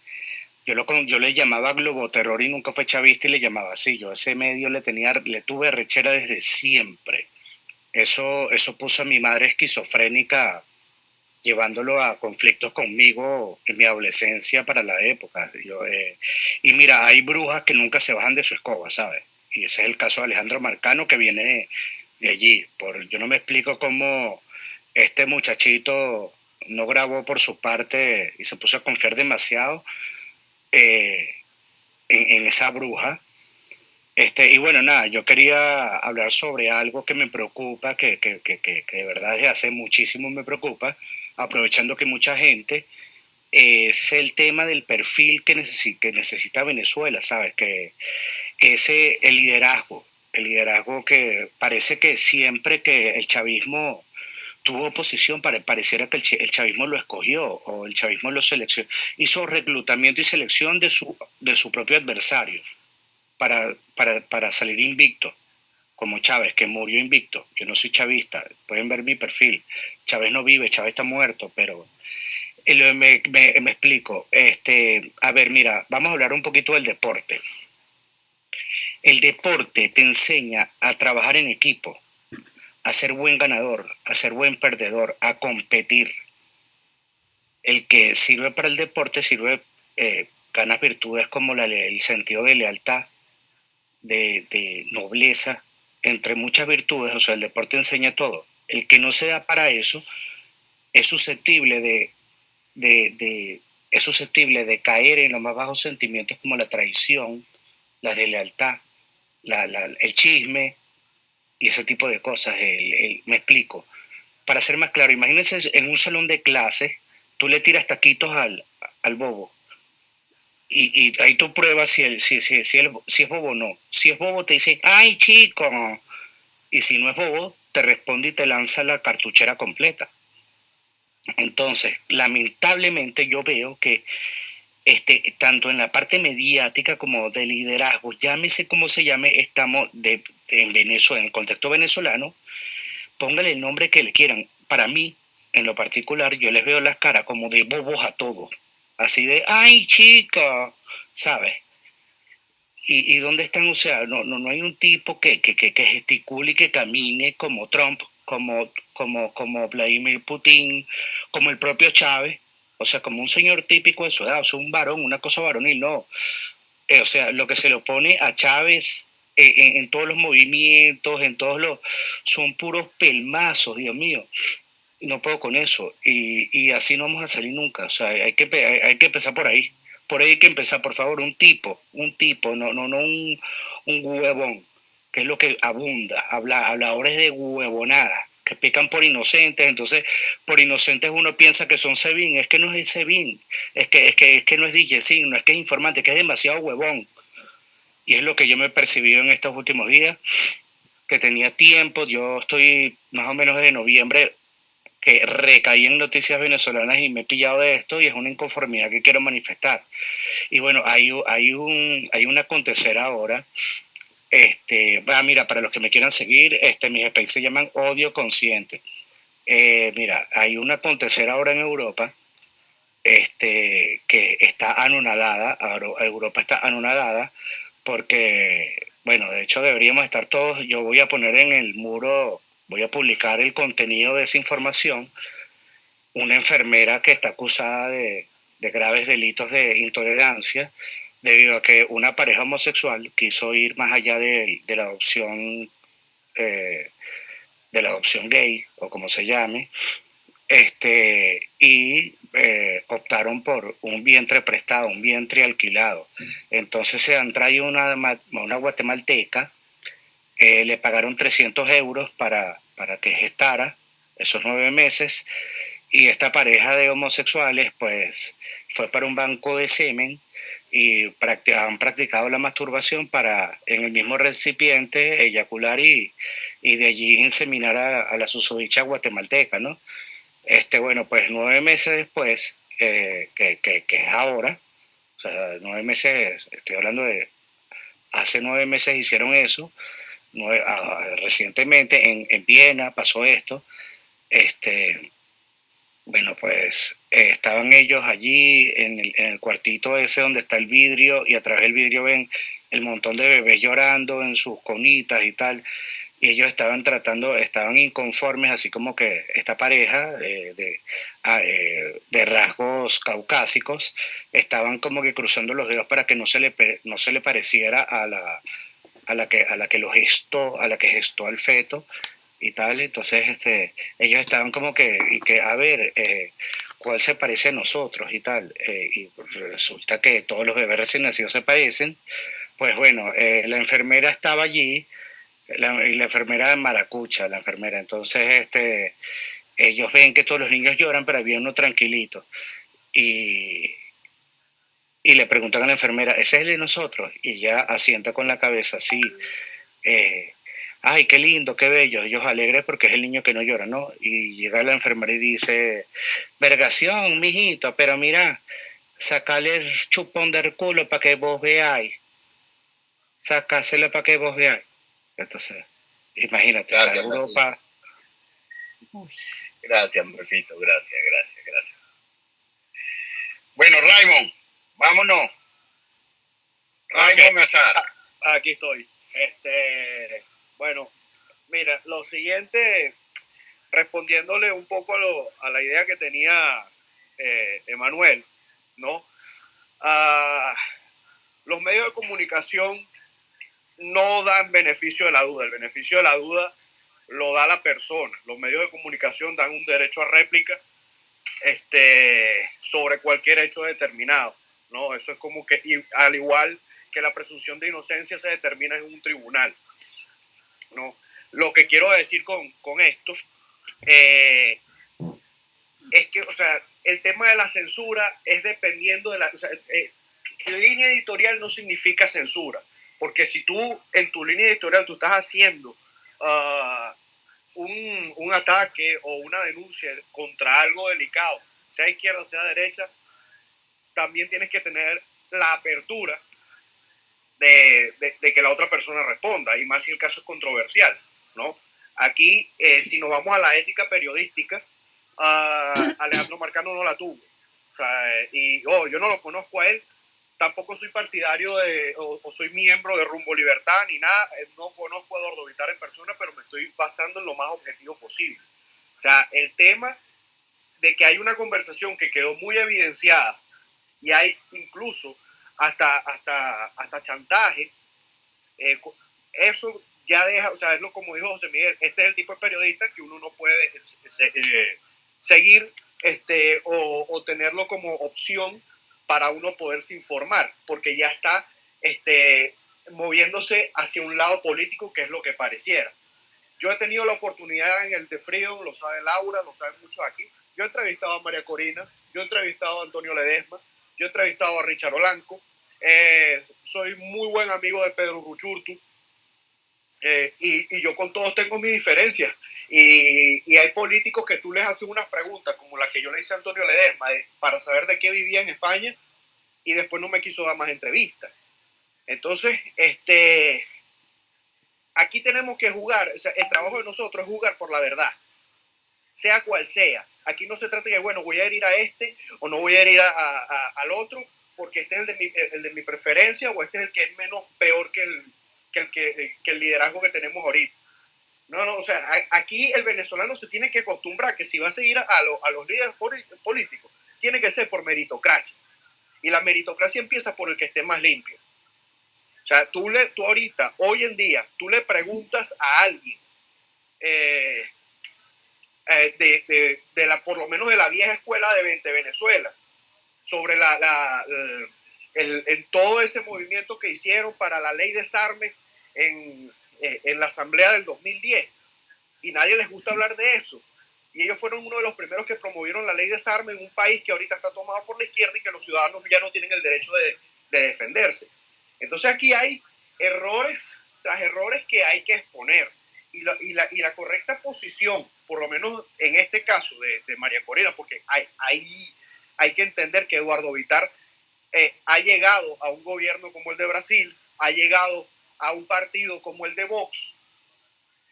S11: yo, lo, yo le llamaba Globoterror y nunca fue chavista y le llamaba así. Yo ese medio le tenía, le tuve rechera desde siempre. Eso, eso puso a mi madre esquizofrénica llevándolo a conflictos conmigo en mi adolescencia para la época. Yo, eh, y mira, hay brujas que nunca se bajan de su escoba, ¿sabes? Y ese es el caso de Alejandro Marcano que viene de, allí. Por, yo no me explico cómo este muchachito no grabó por su parte y se puso a confiar demasiado eh, en, esa bruja. Este, y bueno, nada, yo quería hablar sobre algo que me preocupa, que, que, que, que de verdad desde hace muchísimo me preocupa, aprovechando que mucha gente, es el tema del perfil que necesita, que necesita Venezuela, ¿sabes? Que ese, el liderazgo, el liderazgo que parece que siempre que el chavismo tuvo oposición, pareciera que el, chavismo lo escogió o el chavismo lo seleccionó, hizo reclutamiento y selección de su, de su propio adversario para, para, para salir invicto como Chávez, que murió invicto. Yo no soy chavista, pueden ver mi perfil. Chávez no vive, Chávez está muerto, pero me, explico. Este, a ver, mira, vamos a hablar un poquito del deporte. El deporte te enseña a trabajar en equipo, a ser buen ganador, a ser buen perdedor, a competir. El que sirve para el deporte sirve, eh, ganas virtudes como el sentido de lealtad, de, nobleza, entre muchas virtudes, o sea, el deporte enseña todo. El que no se da para eso es susceptible de, de, es susceptible de caer en los más bajos sentimientos como la traición, la deslealtad, la, el chisme y ese tipo de cosas. me explico. Para ser más claro, imagínense en un salón de clases, tú le tiras taquitos al, al bobo y, y, ahí tú pruebas si, el, si, si, es bobo o no. Si es bobo, te dice, ay, chico. Y si no es bobo, te responde y te lanza la cartuchera completa. Entonces, lamentablemente yo veo que este, tanto en la parte mediática como de liderazgo, llámese como se llame, estamos en Venezuela, en el contexto venezolano, póngale el nombre que le quieran. Para mí, en lo particular, yo les veo las caras como de bobos a todos así de, ay chica, ¿sabes? ¿Y, ¿Y, dónde están? O sea, no, no, no hay un tipo que, que, que, que, gesticule y que camine como Trump, como, como, como Vladimir Putin, como el propio Chávez, o sea, como un señor típico de su edad, o sea, un varón, una cosa varonil, no. Eh, o sea, lo que se le opone a Chávez eh, en, en, todos los movimientos, en todos los... son puros pelmazos, Dios mío no puedo con eso. Y, y, así no vamos a salir nunca. O sea, hay que, hay, que empezar por ahí. Por ahí hay que empezar, por favor, un tipo, un tipo, no, no, no un, un huevón, que es lo que abunda. Habla, habladores de huevonada, que pican por inocentes. Entonces, por inocentes uno piensa que son Sebin. Es que no es Sebin. Es que, es que, es que no es DJ no es que es informante, que es demasiado huevón. Y es lo que yo me he percibido en estos últimos días, que tenía tiempo. Yo estoy más o menos desde noviembre que recaí en noticias venezolanas y me he pillado de esto y es una inconformidad que quiero manifestar. Y bueno, hay, hay, un, hay un acontecer ahora. Este, ah, mira, para los que me quieran seguir, este, mis space se llaman Odio Consciente. Eh, mira, hay un acontecer ahora en Europa este, que está anonadada, Europa está anonadada porque, bueno, de hecho deberíamos estar todos, yo voy a poner en el muro voy a publicar el contenido de esa información, una enfermera que está acusada de, graves delitos de intolerancia debido a que una pareja homosexual quiso ir más allá de, la adopción eh, de la adopción gay o como se llame este y eh, optaron por un vientre prestado, un vientre alquilado. Entonces se han traído una, una guatemalteca, eh, le pagaron 300 euros para, para que gestara esos nueve meses y esta pareja de homosexuales pues fue para un banco de semen y han practicado la masturbación para en el mismo recipiente eyacular y, y de allí inseminar a, a la susodicha guatemalteca, ¿no? Este, bueno, pues nueve meses después, eh, que, es ahora, o sea, nueve meses, estoy hablando de, hace nueve meses hicieron eso, ah, recientemente en, en, Viena pasó esto, este, bueno, pues eh, estaban ellos allí en el, en el, cuartito ese donde está el vidrio y a través del vidrio ven el montón de bebés llorando en sus conitas y tal y ellos estaban tratando, estaban inconformes, así como que esta pareja eh, de, ah, eh, de, rasgos caucásicos estaban como que cruzando los dedos para que no se le, no se le pareciera a la, a la, que, a la que lo gestó, a la que gestó al feto y tal. Entonces este, ellos estaban como que, y que, a ver, eh, ¿cuál se parece a nosotros y tal? y resulta que todos los bebés recién nacidos se parecen. Pues bueno, la enfermera estaba allí la, la enfermera de Maracucha, la enfermera. Entonces, este, ellos ven que todos los niños lloran, pero había uno tranquilito. Y, y le preguntan a la enfermera, ¿ese es el de nosotros? Y ya asienta con la cabeza, sí. Eh, ay, qué lindo, qué bello. Ellos alegres porque es el niño que no llora, ¿no? Y llega la enfermera y dice, vergación, mijito, pero mira, sacale el chupón del culo para que vos veáis. Sacáselo para que vos veáis. Entonces, imagínate, gracias, Europa.
S3: Gracias, Morfito, gracias, gracias, gracias. Bueno, Raymond, vámonos.
S8: Raymond Azar. Ah, aquí estoy. Este, bueno, mira, lo siguiente, respondiéndole un poco a, la idea que tenía eh, Emanuel, ¿no? Ah, los medios de comunicación no dan beneficio de la duda. El beneficio de la duda lo da la persona. Los medios de comunicación dan un derecho a réplica este, sobre cualquier hecho determinado. ¿No? Eso es como que, al igual que la presunción de inocencia se determina en un tribunal. ¿no? Lo que quiero decir con, con esto eh, es que, o sea, el tema de la censura es dependiendo de la... O sea, eh, línea editorial no significa censura. Porque si tú en tu línea editorial tú estás haciendo ah, un, un, ataque o una denuncia contra algo delicado, sea izquierda, sea derecha, también tienes que tener la apertura de, de, que la otra persona responda, y más si el caso es controversial, ¿no? Aquí, eh, si nos vamos a la ética periodística, uh, Alejandro Marcano no la tuvo. O sea, y oh, yo no lo conozco a él, tampoco soy partidario de, o, soy miembro de Rumbo Libertad ni nada, eh, no conozco a Eduardo Vitar en persona, pero me estoy basando en lo más objetivo posible. O sea, el tema de que hay una conversación que quedó muy evidenciada y hay incluso hasta, hasta, hasta chantaje, eh, eso ya deja, o sea, es lo como dijo José Miguel, este es el tipo de periodista que uno no puede eh, seguir este, o, tenerlo como opción para uno poderse informar, porque ya está este, moviéndose hacia un lado político, que es lo que pareciera. Yo he tenido la oportunidad en el de Freedom, lo sabe Laura, lo saben muchos aquí. Yo he entrevistado a María Corina, yo he entrevistado a Antonio Ledesma, yo he entrevistado a Richard Olanco, eh, soy muy buen amigo de Pedro Ruchurtu, eh, y, yo con todos tengo mis diferencias. Y, hay políticos que tú les haces unas preguntas, como la que yo le hice a Antonio Ledesma, para saber de qué vivía en España, y después no me quiso dar más entrevistas. Entonces, este, aquí tenemos que jugar, el trabajo de nosotros es jugar por la verdad, sea cual sea. Aquí no se trata de, bueno, voy a ir a este o no voy a ir a, al otro, porque este es el de, mi, el de mi preferencia o este es el que es menos peor que el, que el, que, el liderazgo que tenemos ahorita. No, no, o sea, aquí el venezolano se tiene que acostumbrar que si va a seguir a, a los líderes políticos, tiene que ser por meritocracia. Y la meritocracia empieza por el que esté más limpio. O sea, tú, le, tú ahorita, hoy en día, tú le preguntas a alguien eh, eh, de, de, la, por lo menos de la vieja escuela de, Venezuela, sobre la, la el, en todo ese movimiento que hicieron para la ley de desarme en, eh, en la asamblea del 2010. Y nadie les gusta hablar de eso. Y ellos fueron uno de los primeros que promovieron la ley de desarme en un país que ahorita está tomado por la izquierda y que los ciudadanos ya no tienen el derecho de, de defenderse. Entonces aquí hay errores tras errores que hay que exponer. Y la, y la, y la correcta posición, por lo menos en este caso de, de María Corina, porque hay, hay, que entender que Eduardo Vitar eh, ha llegado a un gobierno como el de Brasil, ha llegado a un partido como el de Vox,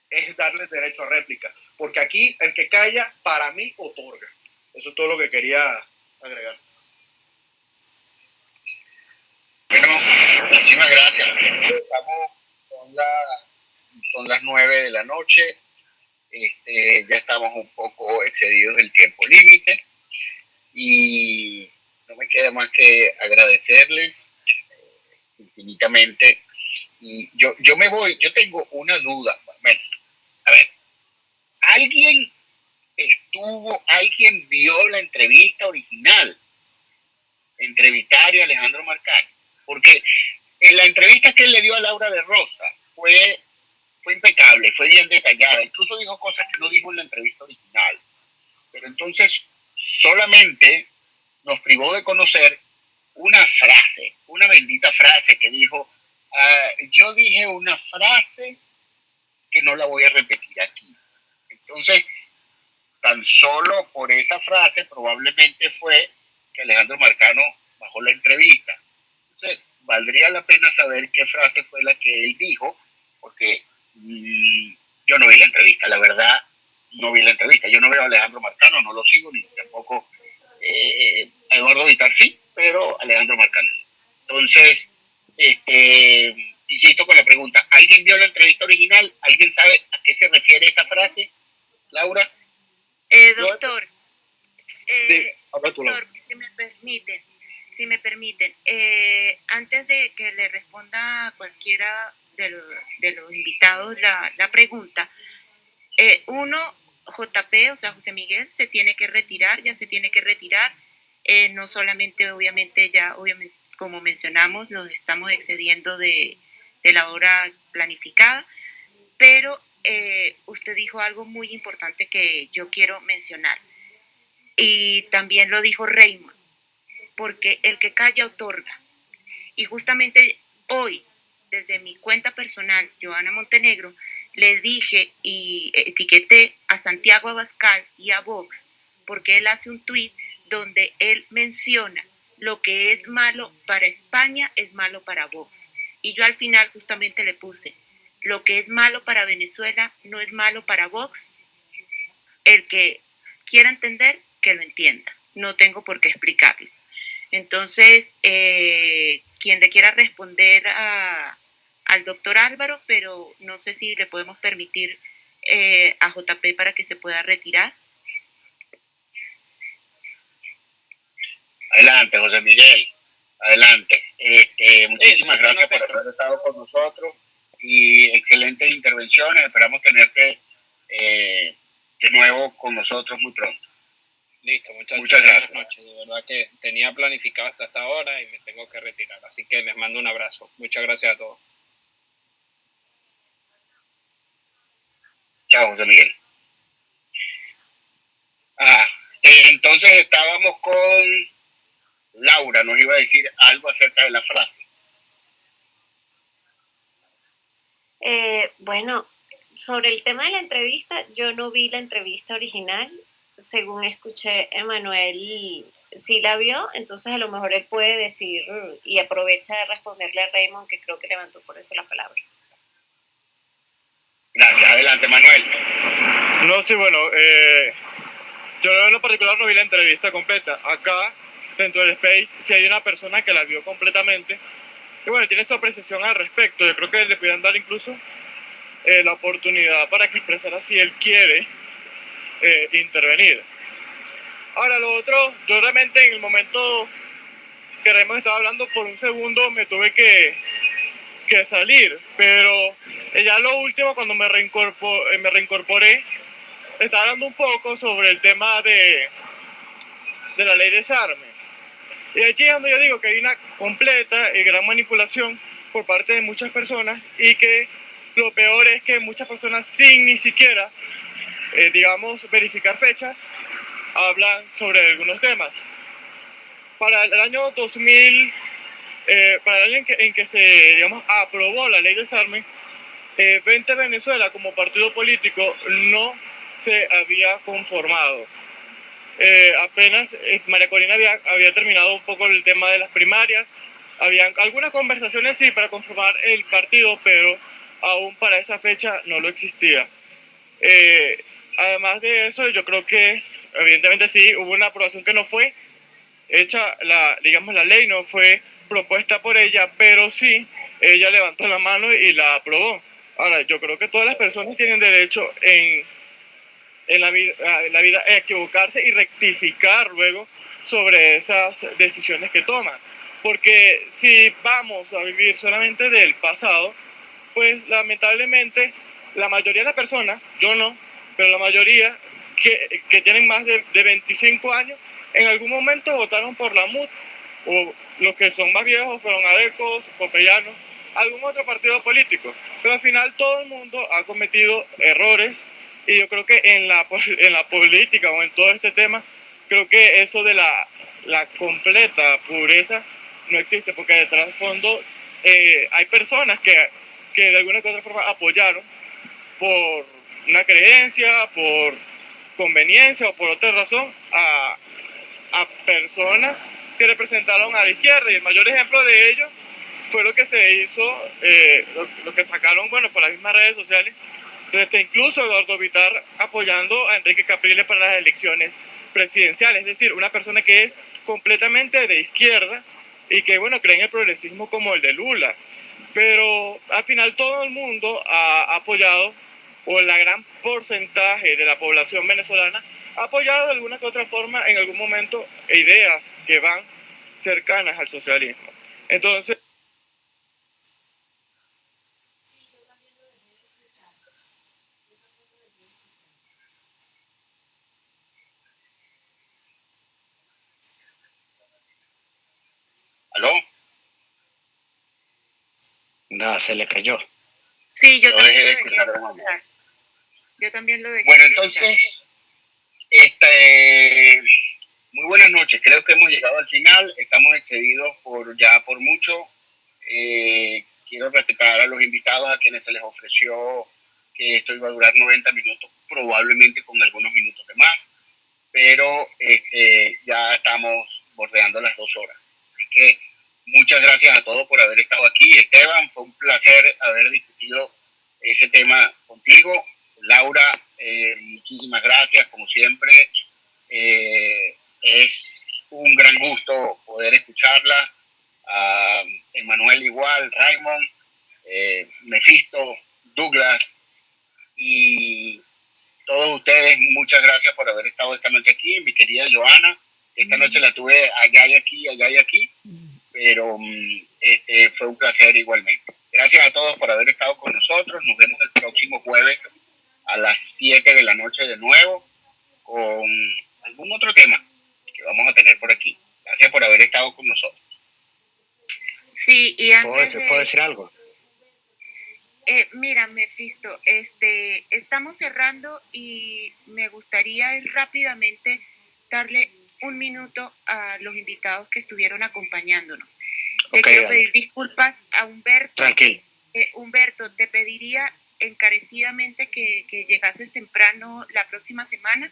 S8: es darle derecho a réplica. Porque aquí el que calla, para mí, otorga. Eso es todo lo que quería agregar.
S3: Bueno, muchísimas gracias. Estamos, son, son las nueve de la noche. Este, ya estamos un poco excedidos del tiempo límite y no me queda más que agradecerles eh, infinitamente. Y yo, yo me voy, yo tengo una duda. Bueno, a ver, ¿alguien estuvo, alguien vio la entrevista original? Entrevistar a Alejandro Marcano. Porque en la entrevista que él le dio a Laura de Rosa fue, fue impecable, fue bien detallada. Incluso dijo cosas que no dijo en la entrevista original. Pero entonces solamente nos privó de conocer una frase, una bendita frase que dijo, ah, yo dije una frase que no la voy a repetir aquí. Entonces, tan solo por esa frase probablemente fue que Alejandro Marcano bajó la entrevista. Entonces, valdría la pena saber qué frase fue la que él dijo, porque mm, yo no vi la entrevista, la verdad, no vi la entrevista. Yo no veo a Alejandro Marcano, no lo sigo, ni tampoco eh, Eduardo Vitar sí, pero Alejandro Marcano. Entonces, este, insisto con la pregunta, ¿alguien vio la entrevista original? ¿Alguien sabe a qué se refiere esa frase? Laura.
S5: Eh, doctor, eh, doctor, si me permiten, si me permiten, eh, antes de que le responda a cualquiera de los, de los invitados la, la pregunta, eh, uno, JP, o sea, José Miguel, se tiene que retirar, ya se tiene que retirar, eh, no solamente, obviamente, ya, obviamente, como mencionamos, nos estamos excediendo de, de la hora planificada, pero eh, usted dijo algo muy importante que yo quiero mencionar. Y también lo dijo Raymond, porque el que calla otorga. Y justamente hoy, desde mi cuenta personal, Joana Montenegro, le dije y etiqueté a Santiago Abascal y a Vox porque él hace un tuit donde él menciona lo que es malo para España es malo para Vox. Y yo al final justamente le puse, lo que es malo para Venezuela no es malo para Vox. El que quiera entender, que lo entienda. No tengo por qué explicarlo. Entonces, eh, quien le quiera responder a, al doctor Álvaro, pero no sé si le podemos permitir eh, a JP para que se pueda retirar.
S3: Adelante, José Miguel. Adelante. Este, muchísimas gracias por haber estado con nosotros y excelentes intervenciones. Esperamos tenerte eh, de nuevo con nosotros muy pronto.
S7: Listo, muchas, muchas gracias. Buenas noches. De verdad que tenía planificado hasta esta hora y me tengo que retirar. Así que les mando un abrazo. Muchas gracias a todos.
S3: José Miguel. Ah, entonces estábamos con Laura, nos iba a decir algo acerca de la frase.
S6: Eh, bueno, sobre el tema de la entrevista, yo no vi la entrevista original. Según escuché, Emanuel sí la vio, entonces a lo mejor él puede decir y aprovecha de responderle a Raymond, que creo que levantó por eso la palabra.
S3: Gracias, adelante Manuel.
S10: No, sí, bueno, eh, yo en lo particular no vi la entrevista completa. Acá, dentro del Space, si hay una persona que la vio completamente y bueno, tiene su apreciación al respecto. Yo creo que le pueden dar incluso eh, la oportunidad para que expresara si él quiere eh, intervenir. Ahora, lo otro, yo realmente en el momento que hemos estado hablando por un segundo me tuve que, que salir, pero ya lo último, cuando me, reincorporé, me reincorporé, estaba hablando un poco sobre el tema de, de la ley de desarme. Y allí donde yo digo que hay una completa y gran manipulación por parte de muchas personas y que lo peor es que muchas personas sin ni siquiera, eh, digamos, verificar fechas, hablan sobre algunos temas. Para el año 2000, eh, para el año en que, se, digamos, aprobó la ley de desarme, eh, 20 Venezuela como partido político no se había conformado. Eh, apenas eh, María Corina había, había terminado un poco el tema de las primarias, habían algunas conversaciones sí para conformar el partido, pero aún para esa fecha no lo existía. Eh, además de eso, yo creo que evidentemente sí hubo una aprobación que no fue hecha, la, digamos la ley no fue propuesta por ella, pero sí ella levantó la mano y la aprobó. Ahora, yo creo que todas las personas tienen derecho en en la vida, la vida equivocarse y rectificar luego sobre esas decisiones que toman. Porque si vamos a vivir solamente del pasado, pues lamentablemente la mayoría de las personas, yo no, pero la mayoría que, que tienen más de, de, 25 años, en algún momento votaron por la MUT, o los que son más viejos fueron adecos, copellanos, algún otro partido político. Pero al final todo el mundo ha cometido errores y yo creo que en la, en la política o en todo este tema, creo que eso de la, la completa pureza no existe, porque de trasfondo eh, hay personas que, que de alguna u otra forma apoyaron por una creencia, por conveniencia o por otra razón a, a personas que representaron a la izquierda. Y el mayor ejemplo de ello fue lo que se hizo, eh, lo, lo, que sacaron, bueno, por las mismas redes sociales, desde incluso Eduardo Vitar apoyando a Enrique Capriles para las elecciones presidenciales, es decir, una persona que es completamente de izquierda y que, bueno, cree en el progresismo como el de Lula. Pero al final todo el mundo ha apoyado, o la gran porcentaje de la población venezolana apoyado de alguna que otra forma en algún momento ideas que van cercanas al socialismo. Entonces,
S3: ¿Aló?
S11: Nada, se le cayó.
S5: Sí, yo, también lo dejé escuchar. Yo también lo dejé
S3: Bueno, entonces, este, muy buenas noches. Creo que hemos llegado al final. Estamos excedidos por ya por mucho. Eh, quiero respetar a los invitados a quienes se les ofreció que esto iba a durar 90 minutos, probablemente con algunos minutos de más, pero este, ya estamos bordeando las dos horas. Así que muchas gracias a todos por haber estado aquí. Esteban, fue un placer haber discutido ese tema contigo. Laura, eh, muchísimas gracias, como siempre. Eh, es un gran gusto poder escucharla. A Emanuel igual, Raymond, eh, Douglas y todos ustedes, muchas gracias por haber estado esta noche aquí. Mi querida Joana, esta noche la tuve allá y aquí, allá y aquí, pero este, fue un placer igualmente. Gracias a todos por haber estado con nosotros. Nos vemos el próximo jueves a las 7 de la noche de nuevo con algún otro tema que vamos a tener por aquí. Gracias por haber estado con nosotros.
S5: Sí, y antes
S11: ¿Puedo decir,
S5: de-
S11: ¿puedo decir algo?
S5: Eh, mira, Mefisto, este, estamos cerrando y me gustaría rápidamente darle un minuto a los invitados que estuvieron acompañándonos. Te
S11: Ok,
S5: quiero
S11: dale.
S5: pedir disculpas a Humberto.
S11: Tranquilo.
S5: Eh, Humberto, te pediría encarecidamente que, que llegases temprano la próxima semana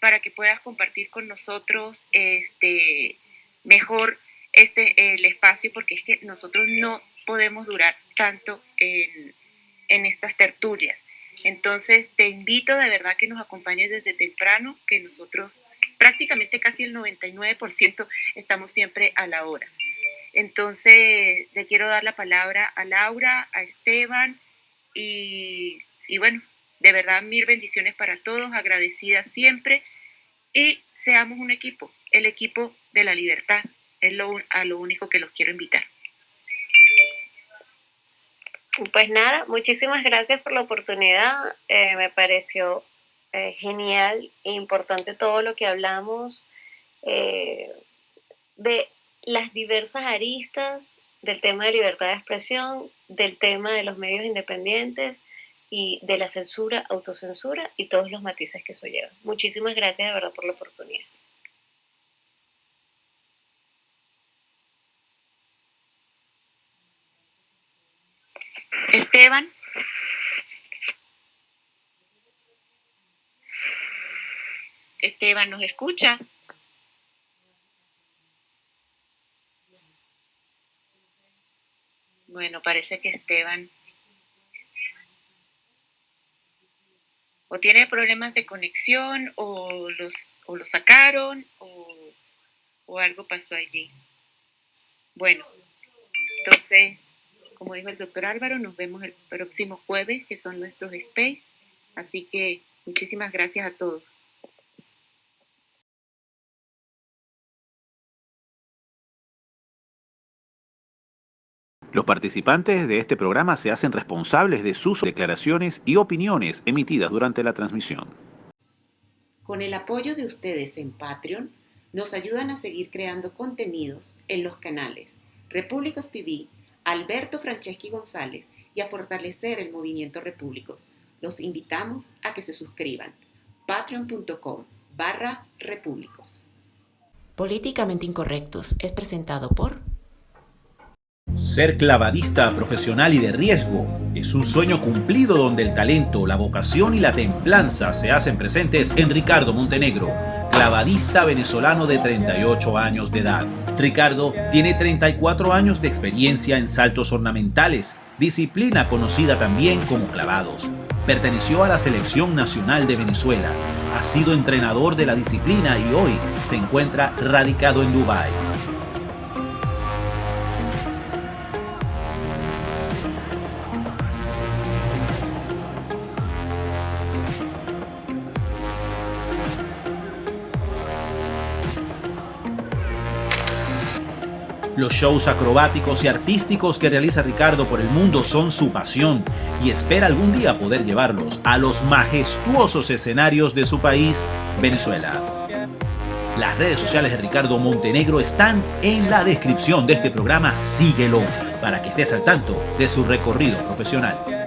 S5: para que puedas compartir con nosotros este, mejor este, el espacio, porque es que nosotros no podemos durar tanto en, en estas tertulias. Entonces, te invito de verdad que nos acompañes desde temprano, que nosotros prácticamente casi el 99% estamos siempre a la hora. Entonces, le quiero dar la palabra a Laura, a Esteban y bueno, de verdad mil bendiciones para todos, agradecida siempre y seamos un equipo, el equipo de la libertad, es lo, a lo único que los quiero invitar.
S6: Pues nada, muchísimas gracias por la oportunidad. Eh, me pareció eh, genial e importante todo lo que hablamos eh, de las diversas aristas del tema de libertad de expresión, del tema de los medios independientes y de la censura, autocensura y todos los matices que eso lleva. Muchísimas gracias de verdad por la oportunidad.
S5: Esteban. Esteban, ¿nos escuchas? Bueno, parece que Esteban o tiene problemas de conexión o los o lo sacaron o, o algo pasó allí. Bueno, entonces como dijo el doctor Álvaro, nos vemos el próximo jueves, que son nuestros space. Así que muchísimas gracias a todos.
S2: Los participantes de este programa se hacen responsables de sus declaraciones y opiniones emitidas durante la transmisión.
S1: Con el apoyo de ustedes en Patreon, nos ayudan a seguir creando contenidos en los canales Repúblicos TV, Alberto Franceschi González y a fortalecer el movimiento Repúblicos. Los invitamos a que se suscriban. patreon.com barra repúblicos. Políticamente Incorrectos es presentado por...
S2: Ser clavadista profesional y de riesgo es un sueño cumplido donde el talento, la vocación y la templanza se hacen presentes en Ricardo Montenegro, clavadista venezolano de 38 años de edad. Ricardo tiene 34 años de experiencia en saltos ornamentales, disciplina conocida también como clavados. Perteneció a la Selección Nacional de Venezuela, ha sido entrenador de la disciplina y hoy se encuentra radicado en Dubái. Los shows acrobáticos y artísticos que realiza Ricardo por el mundo son su pasión y espera algún día poder llevarlos a los majestuosos escenarios de su país, Venezuela. Las redes sociales de Ricardo Montenegro están en la descripción de este programa. Síguelo para que estés al tanto de su recorrido profesional.